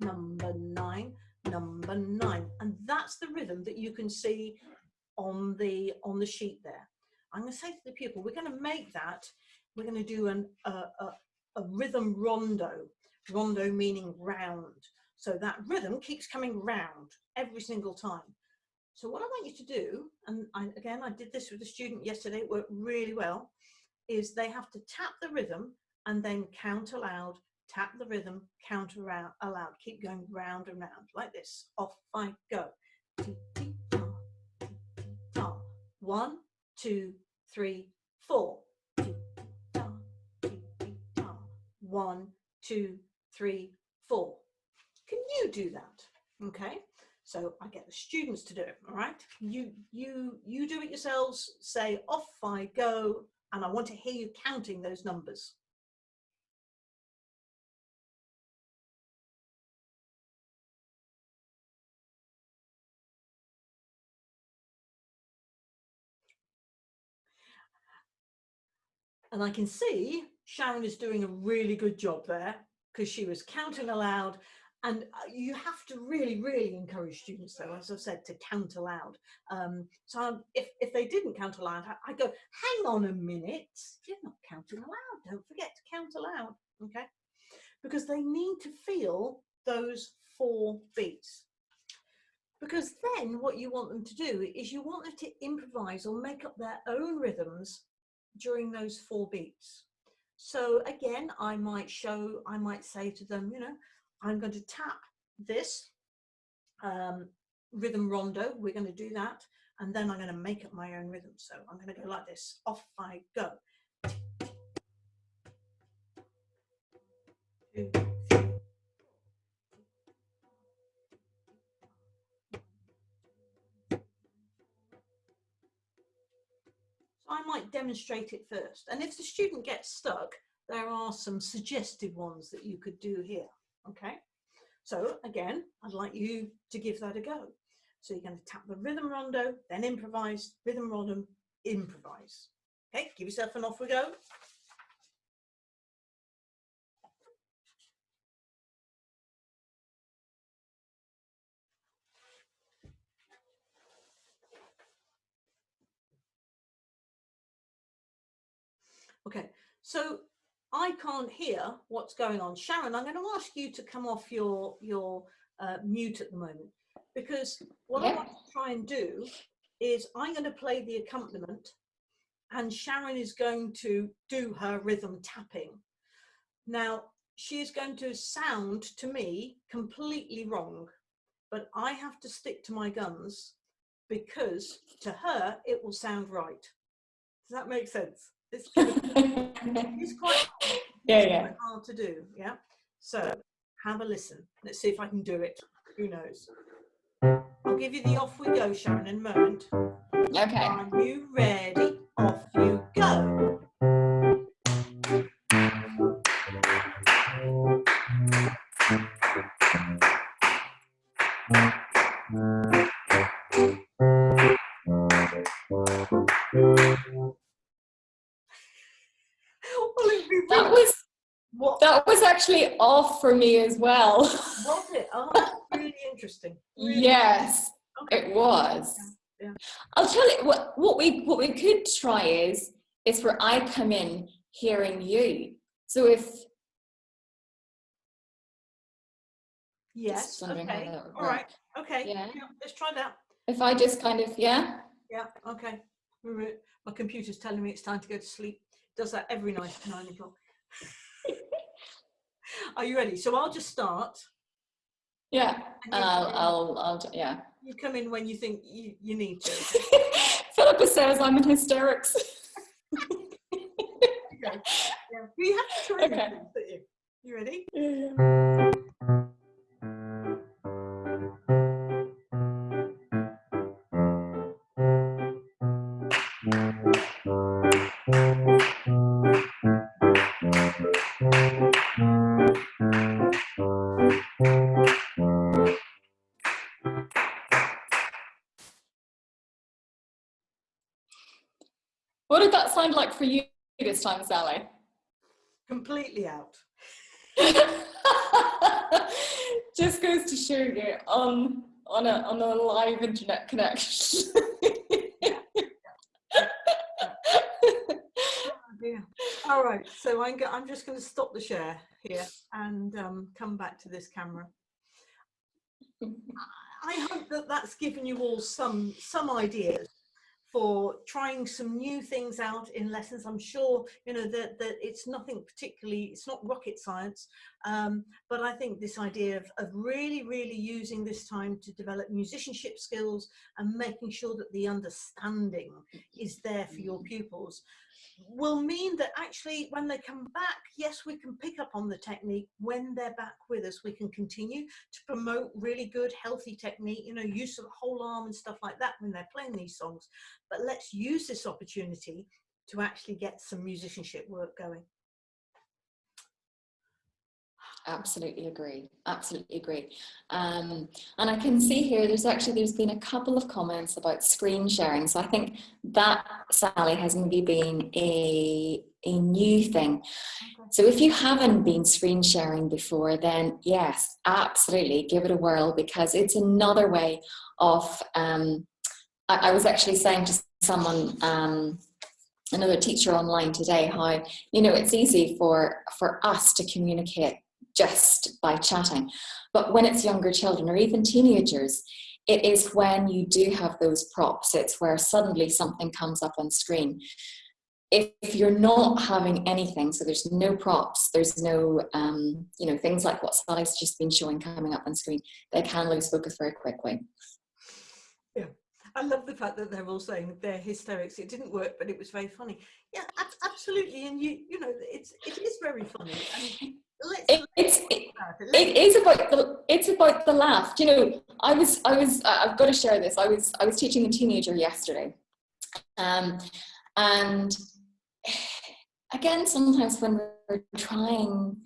number nine, number nine. And that's the rhythm that you can see on the, on the sheet there. I'm going to say to the pupil, we're going to make that we're going to do an, a, a, a rhythm rondo, rondo meaning round. So that rhythm keeps coming round every single time. So what I want you to do, and I, again, I did this with a student yesterday, it worked really well, is they have to tap the rhythm and then count aloud, tap the rhythm, count around, aloud, keep going round and round like this. Off I go. One, two, three, four. One, two, three, four. Can you do that? Okay. So I get the students to do it, all right? You, you, you do it yourselves, say off I go, and I want to hear you counting those numbers. And I can see Sharon is doing a really good job there because she was counting aloud and uh, you have to really, really encourage students, though, as I've said, to count aloud. Um, so if, if they didn't count aloud, I, I go, hang on a minute, you're not counting aloud. Don't forget to count aloud, okay? Because they need to feel those four beats. Because then what you want them to do is you want them to improvise or make up their own rhythms during those four beats. So again, I might show, I might say to them, you know, I'm going to tap this um, rhythm rondo. We're going to do that. And then I'm going to make up my own rhythm. So I'm going to go like this. Off I go. Two, I might demonstrate it first. And if the student gets stuck, there are some suggested ones that you could do here. Okay, so again, I'd like you to give that a go. So you're going to tap the rhythm rondo, then improvise, rhythm rondo, improvise. Okay, give yourself an off we go. Okay, so I can't hear what's going on. Sharon, I'm going to ask you to come off your, your uh, mute at the moment because what yeah. I want to try and do is I'm going to play the accompaniment and Sharon is going to do her rhythm tapping. Now, she is going to sound to me completely wrong, but I have to stick to my guns because to her it will sound right. Does that make sense? It's, it's quite, yeah, yeah. Quite hard to do. Yeah. So have a listen. Let's see if I can do it. Who knows? I'll give you the off we go, Sharon, in a moment. Okay. Are you ready? Off you actually off for me as well. Was it? Oh, really interesting. Really yes, okay. it was. Yeah, yeah. I'll tell you what, what we what we could try is is where I come in hearing you. So if Yes. Okay. All right. Okay. Yeah. yeah. Let's try that. If I just kind of yeah. Yeah. Okay. My computer's telling me it's time to go to sleep. Does that every night at nine o'clock. Are you ready? So I'll just start. Yeah, and uh, I'll, I'll, I'll, yeah. You come in when you think you, you need to. Philippa says I'm in hysterics. okay. Yeah. You have to try okay. you? You ready? Yeah, yeah. For you this time, Sally? Completely out. Just goes to show you on on a on a live internet connection. oh, All right, so I'm, I'm just going to stop the share here and um, come back to this camera. I hope that that's given you all some some ideas for trying some new things out in lessons. I'm sure, you know, that, that it's nothing particularly, it's not rocket science, um, but I think this idea of, of really, really using this time to develop musicianship skills and making sure that the understanding is there for your pupils will mean that actually when they come back, yes, we can pick up on the technique. When they're back with us, we can continue to promote really good, healthy technique, you know, use of whole arm and stuff like that when they're playing these songs. But let's use this opportunity to actually get some musicianship work going. Absolutely agree. Absolutely agree. Um, and I can see here, there's actually, there's been a couple of comments about screen sharing. So I think that, Sally, has maybe been a, a new thing. So if you haven't been screen sharing before, then yes, absolutely give it a whirl because it's another way of, um, I, I was actually saying to someone, um, another teacher online today how you know it's easy for for us to communicate just by chatting. But when it's younger children or even teenagers, it is when you do have those props, it's where suddenly something comes up on screen. If, if you're not having anything, so there's no props, there's no, um, you know, things like what Sally's just been showing coming up on screen, they can lose focus very quickly. Yeah, I love the fact that they're all saying they're hysterics. It didn't work, but it was very funny. Yeah, absolutely. And you, you know, it's it is very funny. And it, it's it, it. is about the it's about the laugh. You know i was i was uh, i've got to share this. I was i was teaching a teenager yesterday. Um and again sometimes when we're trying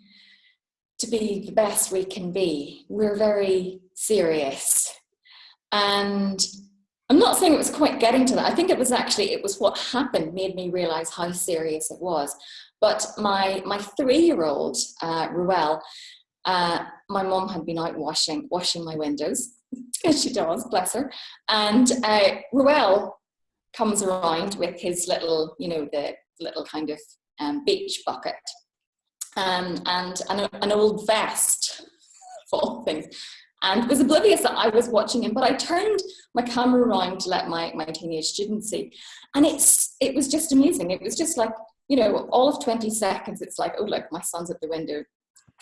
to be the best we can be we're very serious. And i'm not saying it was quite getting to that. I think it was actually it was what happened made me realize how serious it was but my, my three-year-old, uh, Ruel, uh, my mom had been out washing, washing my windows, as she does, bless her. And uh, Ruel comes around with his little, you know, the little kind of um, beach bucket um, and an, an old vest full of things and was oblivious that I was watching him, but I turned my camera around to let my, my teenage students see. And it's, it was just amazing. It was just like, you know, all of 20 seconds, it's like, oh, look, my son's at the window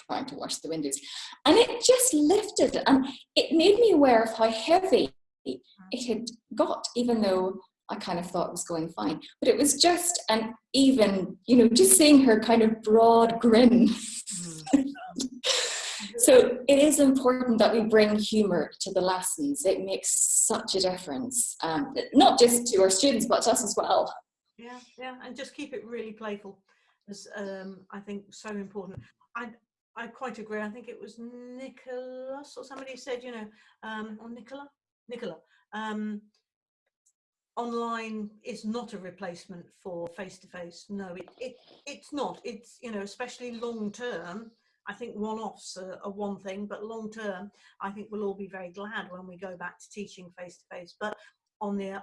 trying to wash the windows. And it just lifted and it made me aware of how heavy it had got, even though I kind of thought it was going fine. But it was just an even, you know, just seeing her kind of broad grin. Mm. so it is important that we bring humor to the lessons. It makes such a difference, um, not just to our students, but to us as well. Yeah, yeah, and just keep it really playful. Is um, I think so important. I I quite agree. I think it was Nicholas or somebody said, you know, um, or Nicola, Nicola. Um, online is not a replacement for face to face. No, it, it it's not. It's you know, especially long term. I think one-offs are, are, one thing, but long term, I think we'll all be very glad when we go back to teaching face to face. But on the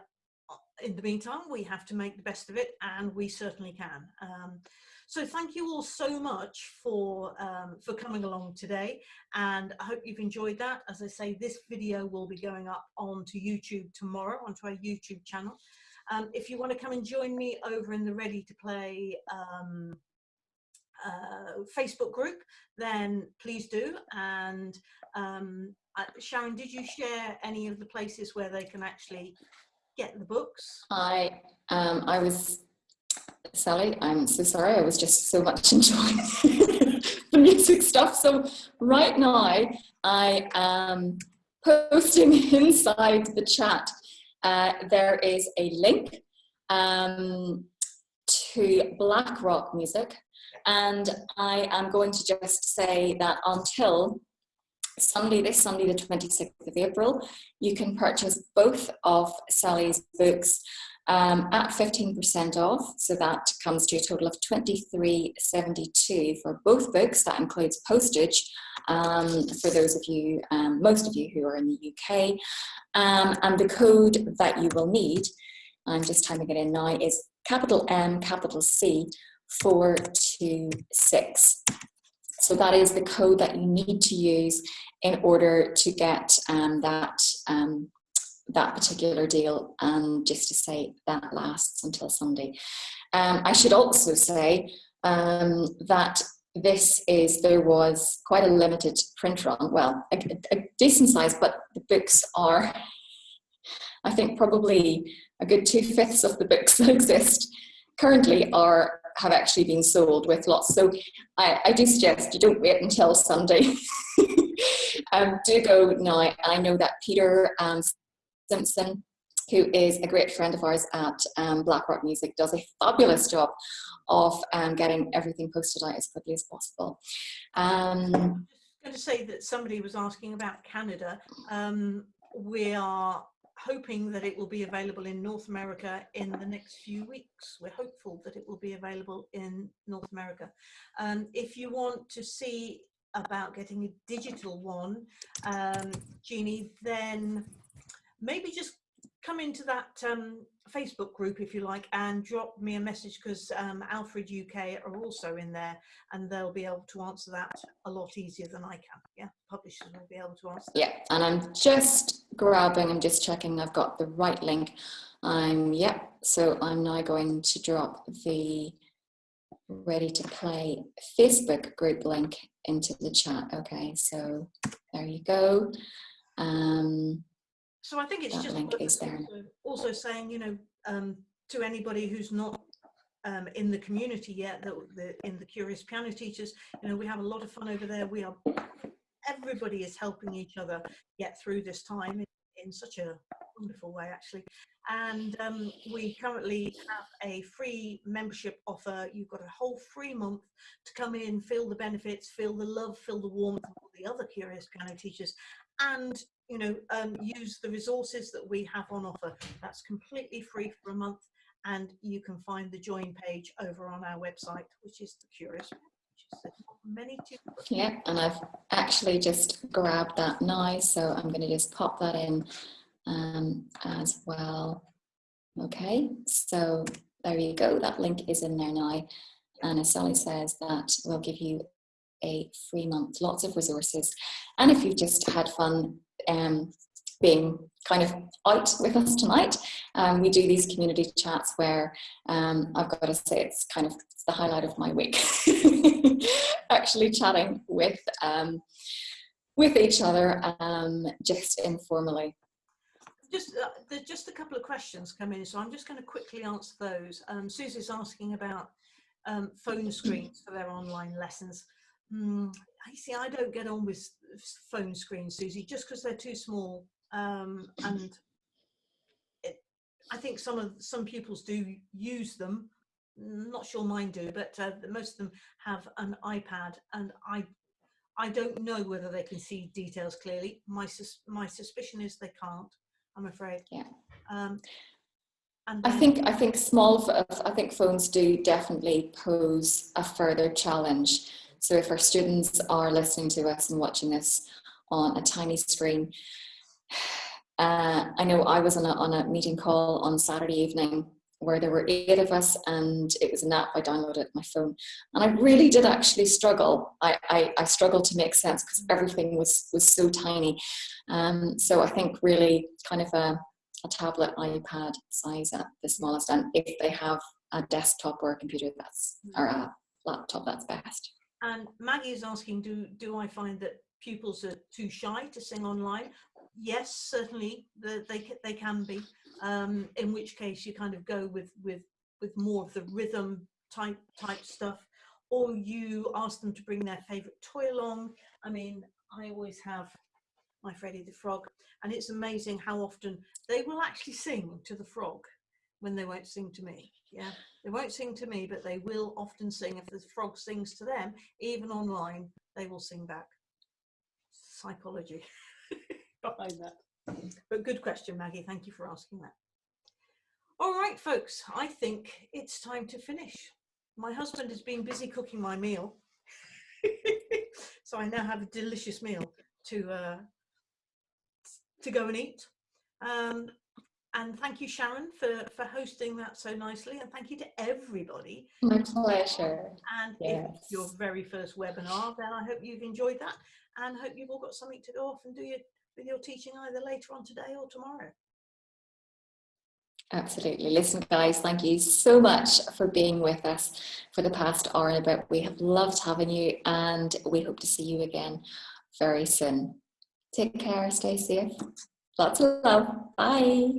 in the meantime, we have to make the best of it, and we certainly can. Um, so thank you all so much for um, for coming along today, and I hope you've enjoyed that. As I say, this video will be going up onto YouTube tomorrow, onto our YouTube channel. Um, if you want to come and join me over in the Ready to Play um, uh, Facebook group, then please do. And um, uh, Sharon, did you share any of the places where they can actually get the books? I um, I was Sally. I'm so sorry. I was just so much enjoying the music stuff. So right now I am posting inside the chat. Uh, there is a link um, to Black Rock music, and I am going to just say that until Sunday, this Sunday, the 26th of April, you can purchase both of Sally's books um, at 15% off. So that comes to a total of 23.72 for both books. That includes postage um, for those of you, um, most of you who are in the UK. Um, and the code that you will need, I'm just typing it in now, is capital M, capital C, 426. So that is the code that you need to use in order to get um, that um, that particular deal and just to say that lasts until Sunday. Um, I should also say um, that this is, there was quite a limited print run, well, a, a decent size, but the books are, I think probably a good two-fifths of the books that exist currently are have actually been sold with lots. So I, I do suggest you don't wait until Sunday. um, do go now. I know that Peter um, Simpson, who is a great friend of ours at um, Blackrock Music, does a fabulous job of um, getting everything posted out as quickly as possible. Um, I'm going to say that somebody was asking about Canada. Um, we are hoping that it will be available in North America in the next few weeks. We're hopeful that it will be available in North America. Um, if you want to see about getting a digital one, um, Jeannie, then maybe just come into that um, Facebook group if you like and drop me a message because um, Alfred UK are also in there and they'll be able to answer that a lot easier than I can. Yeah, publishers will be able to answer. Yeah, and I'm just grabbing, I'm just checking I've got the right link. I'm, yeah, so I'm now going to drop the ready to play Facebook group link into the chat. Okay, so there you go. Um, so I think it's that just link is there. Also, also saying, you know, um, to anybody who's not um, in the community yet, that the, in the Curious Piano Teachers, you know, we have a lot of fun over there. We are, everybody is helping each other get through this time in, in such a wonderful way, actually. And um, we currently have a free membership offer. You've got a whole free month to come in, feel the benefits, feel the love, feel the warmth of all the other Curious Piano Teachers, and you know, um, use the resources that we have on offer. That's completely free for a month and you can find the join page over on our website, which is the Curious Many yeah, and I've actually just grabbed that now, so I'm going to just pop that in um, as well. Okay, so there you go. That link is in there now. And as Sally says, that will give you a free month, lots of resources. And if you've just had fun um, being kind of out with us tonight. Um, we do these community chats where um, I've got to say it's kind of it's the highlight of my week. Actually chatting with um, with each other um, just informally. Just uh, there's just a couple of questions come in, so I'm just going to quickly answer those. Um, Susie's asking about um, phone screens for their online lessons. Mm, I see. I don't get on with phone screens, Susie, just because they're too small. Um, and it, I think some of some pupils do use them. Not sure mine do, but uh, most of them have an iPad, and I I don't know whether they can see details clearly. My sus my suspicion is they can't. I'm afraid. Yeah. Um, and I think I think small I think phones do definitely pose a further challenge so if our students are listening to us and watching this on a tiny screen, uh, I know I was on a, on a meeting call on Saturday evening where there were eight of us and it was an app I downloaded my phone. And I really did actually struggle. I, I, I struggled to make sense because everything was, was so tiny. Um, so I think really kind of a, a tablet, iPad size at the smallest and if they have a desktop or a computer that's, or a laptop, that's best. And Maggie is asking, do, do I find that pupils are too shy to sing online? Yes, certainly the, they, they can be, um, in which case you kind of go with, with, with more of the rhythm type, type stuff, or you ask them to bring their favorite toy along. I mean, I always have my Freddie the Frog, and it's amazing how often they will actually sing to the frog when they won't sing to me. Yeah, they won't sing to me, but they will often sing. If the frog sings to them, even online, they will sing back. Psychology behind that. But good question, Maggie. Thank you for asking that. All right, folks, I think it's time to finish. My husband has been busy cooking my meal. so I now have a delicious meal to uh, to go and eat. Um, And thank you, Sharon, for, for hosting that so nicely. And thank you to everybody. My pleasure. And if Yes. it's your very first webinar, then I hope you've enjoyed that and hope you've all got something to go off and do your, with your teaching either later on today or tomorrow. Absolutely. Listen, guys, thank you so much for being with us for the past hour and a bit. We have loved having you and we hope to see you again very soon. Take care, stay safe. Lots of love. Bye.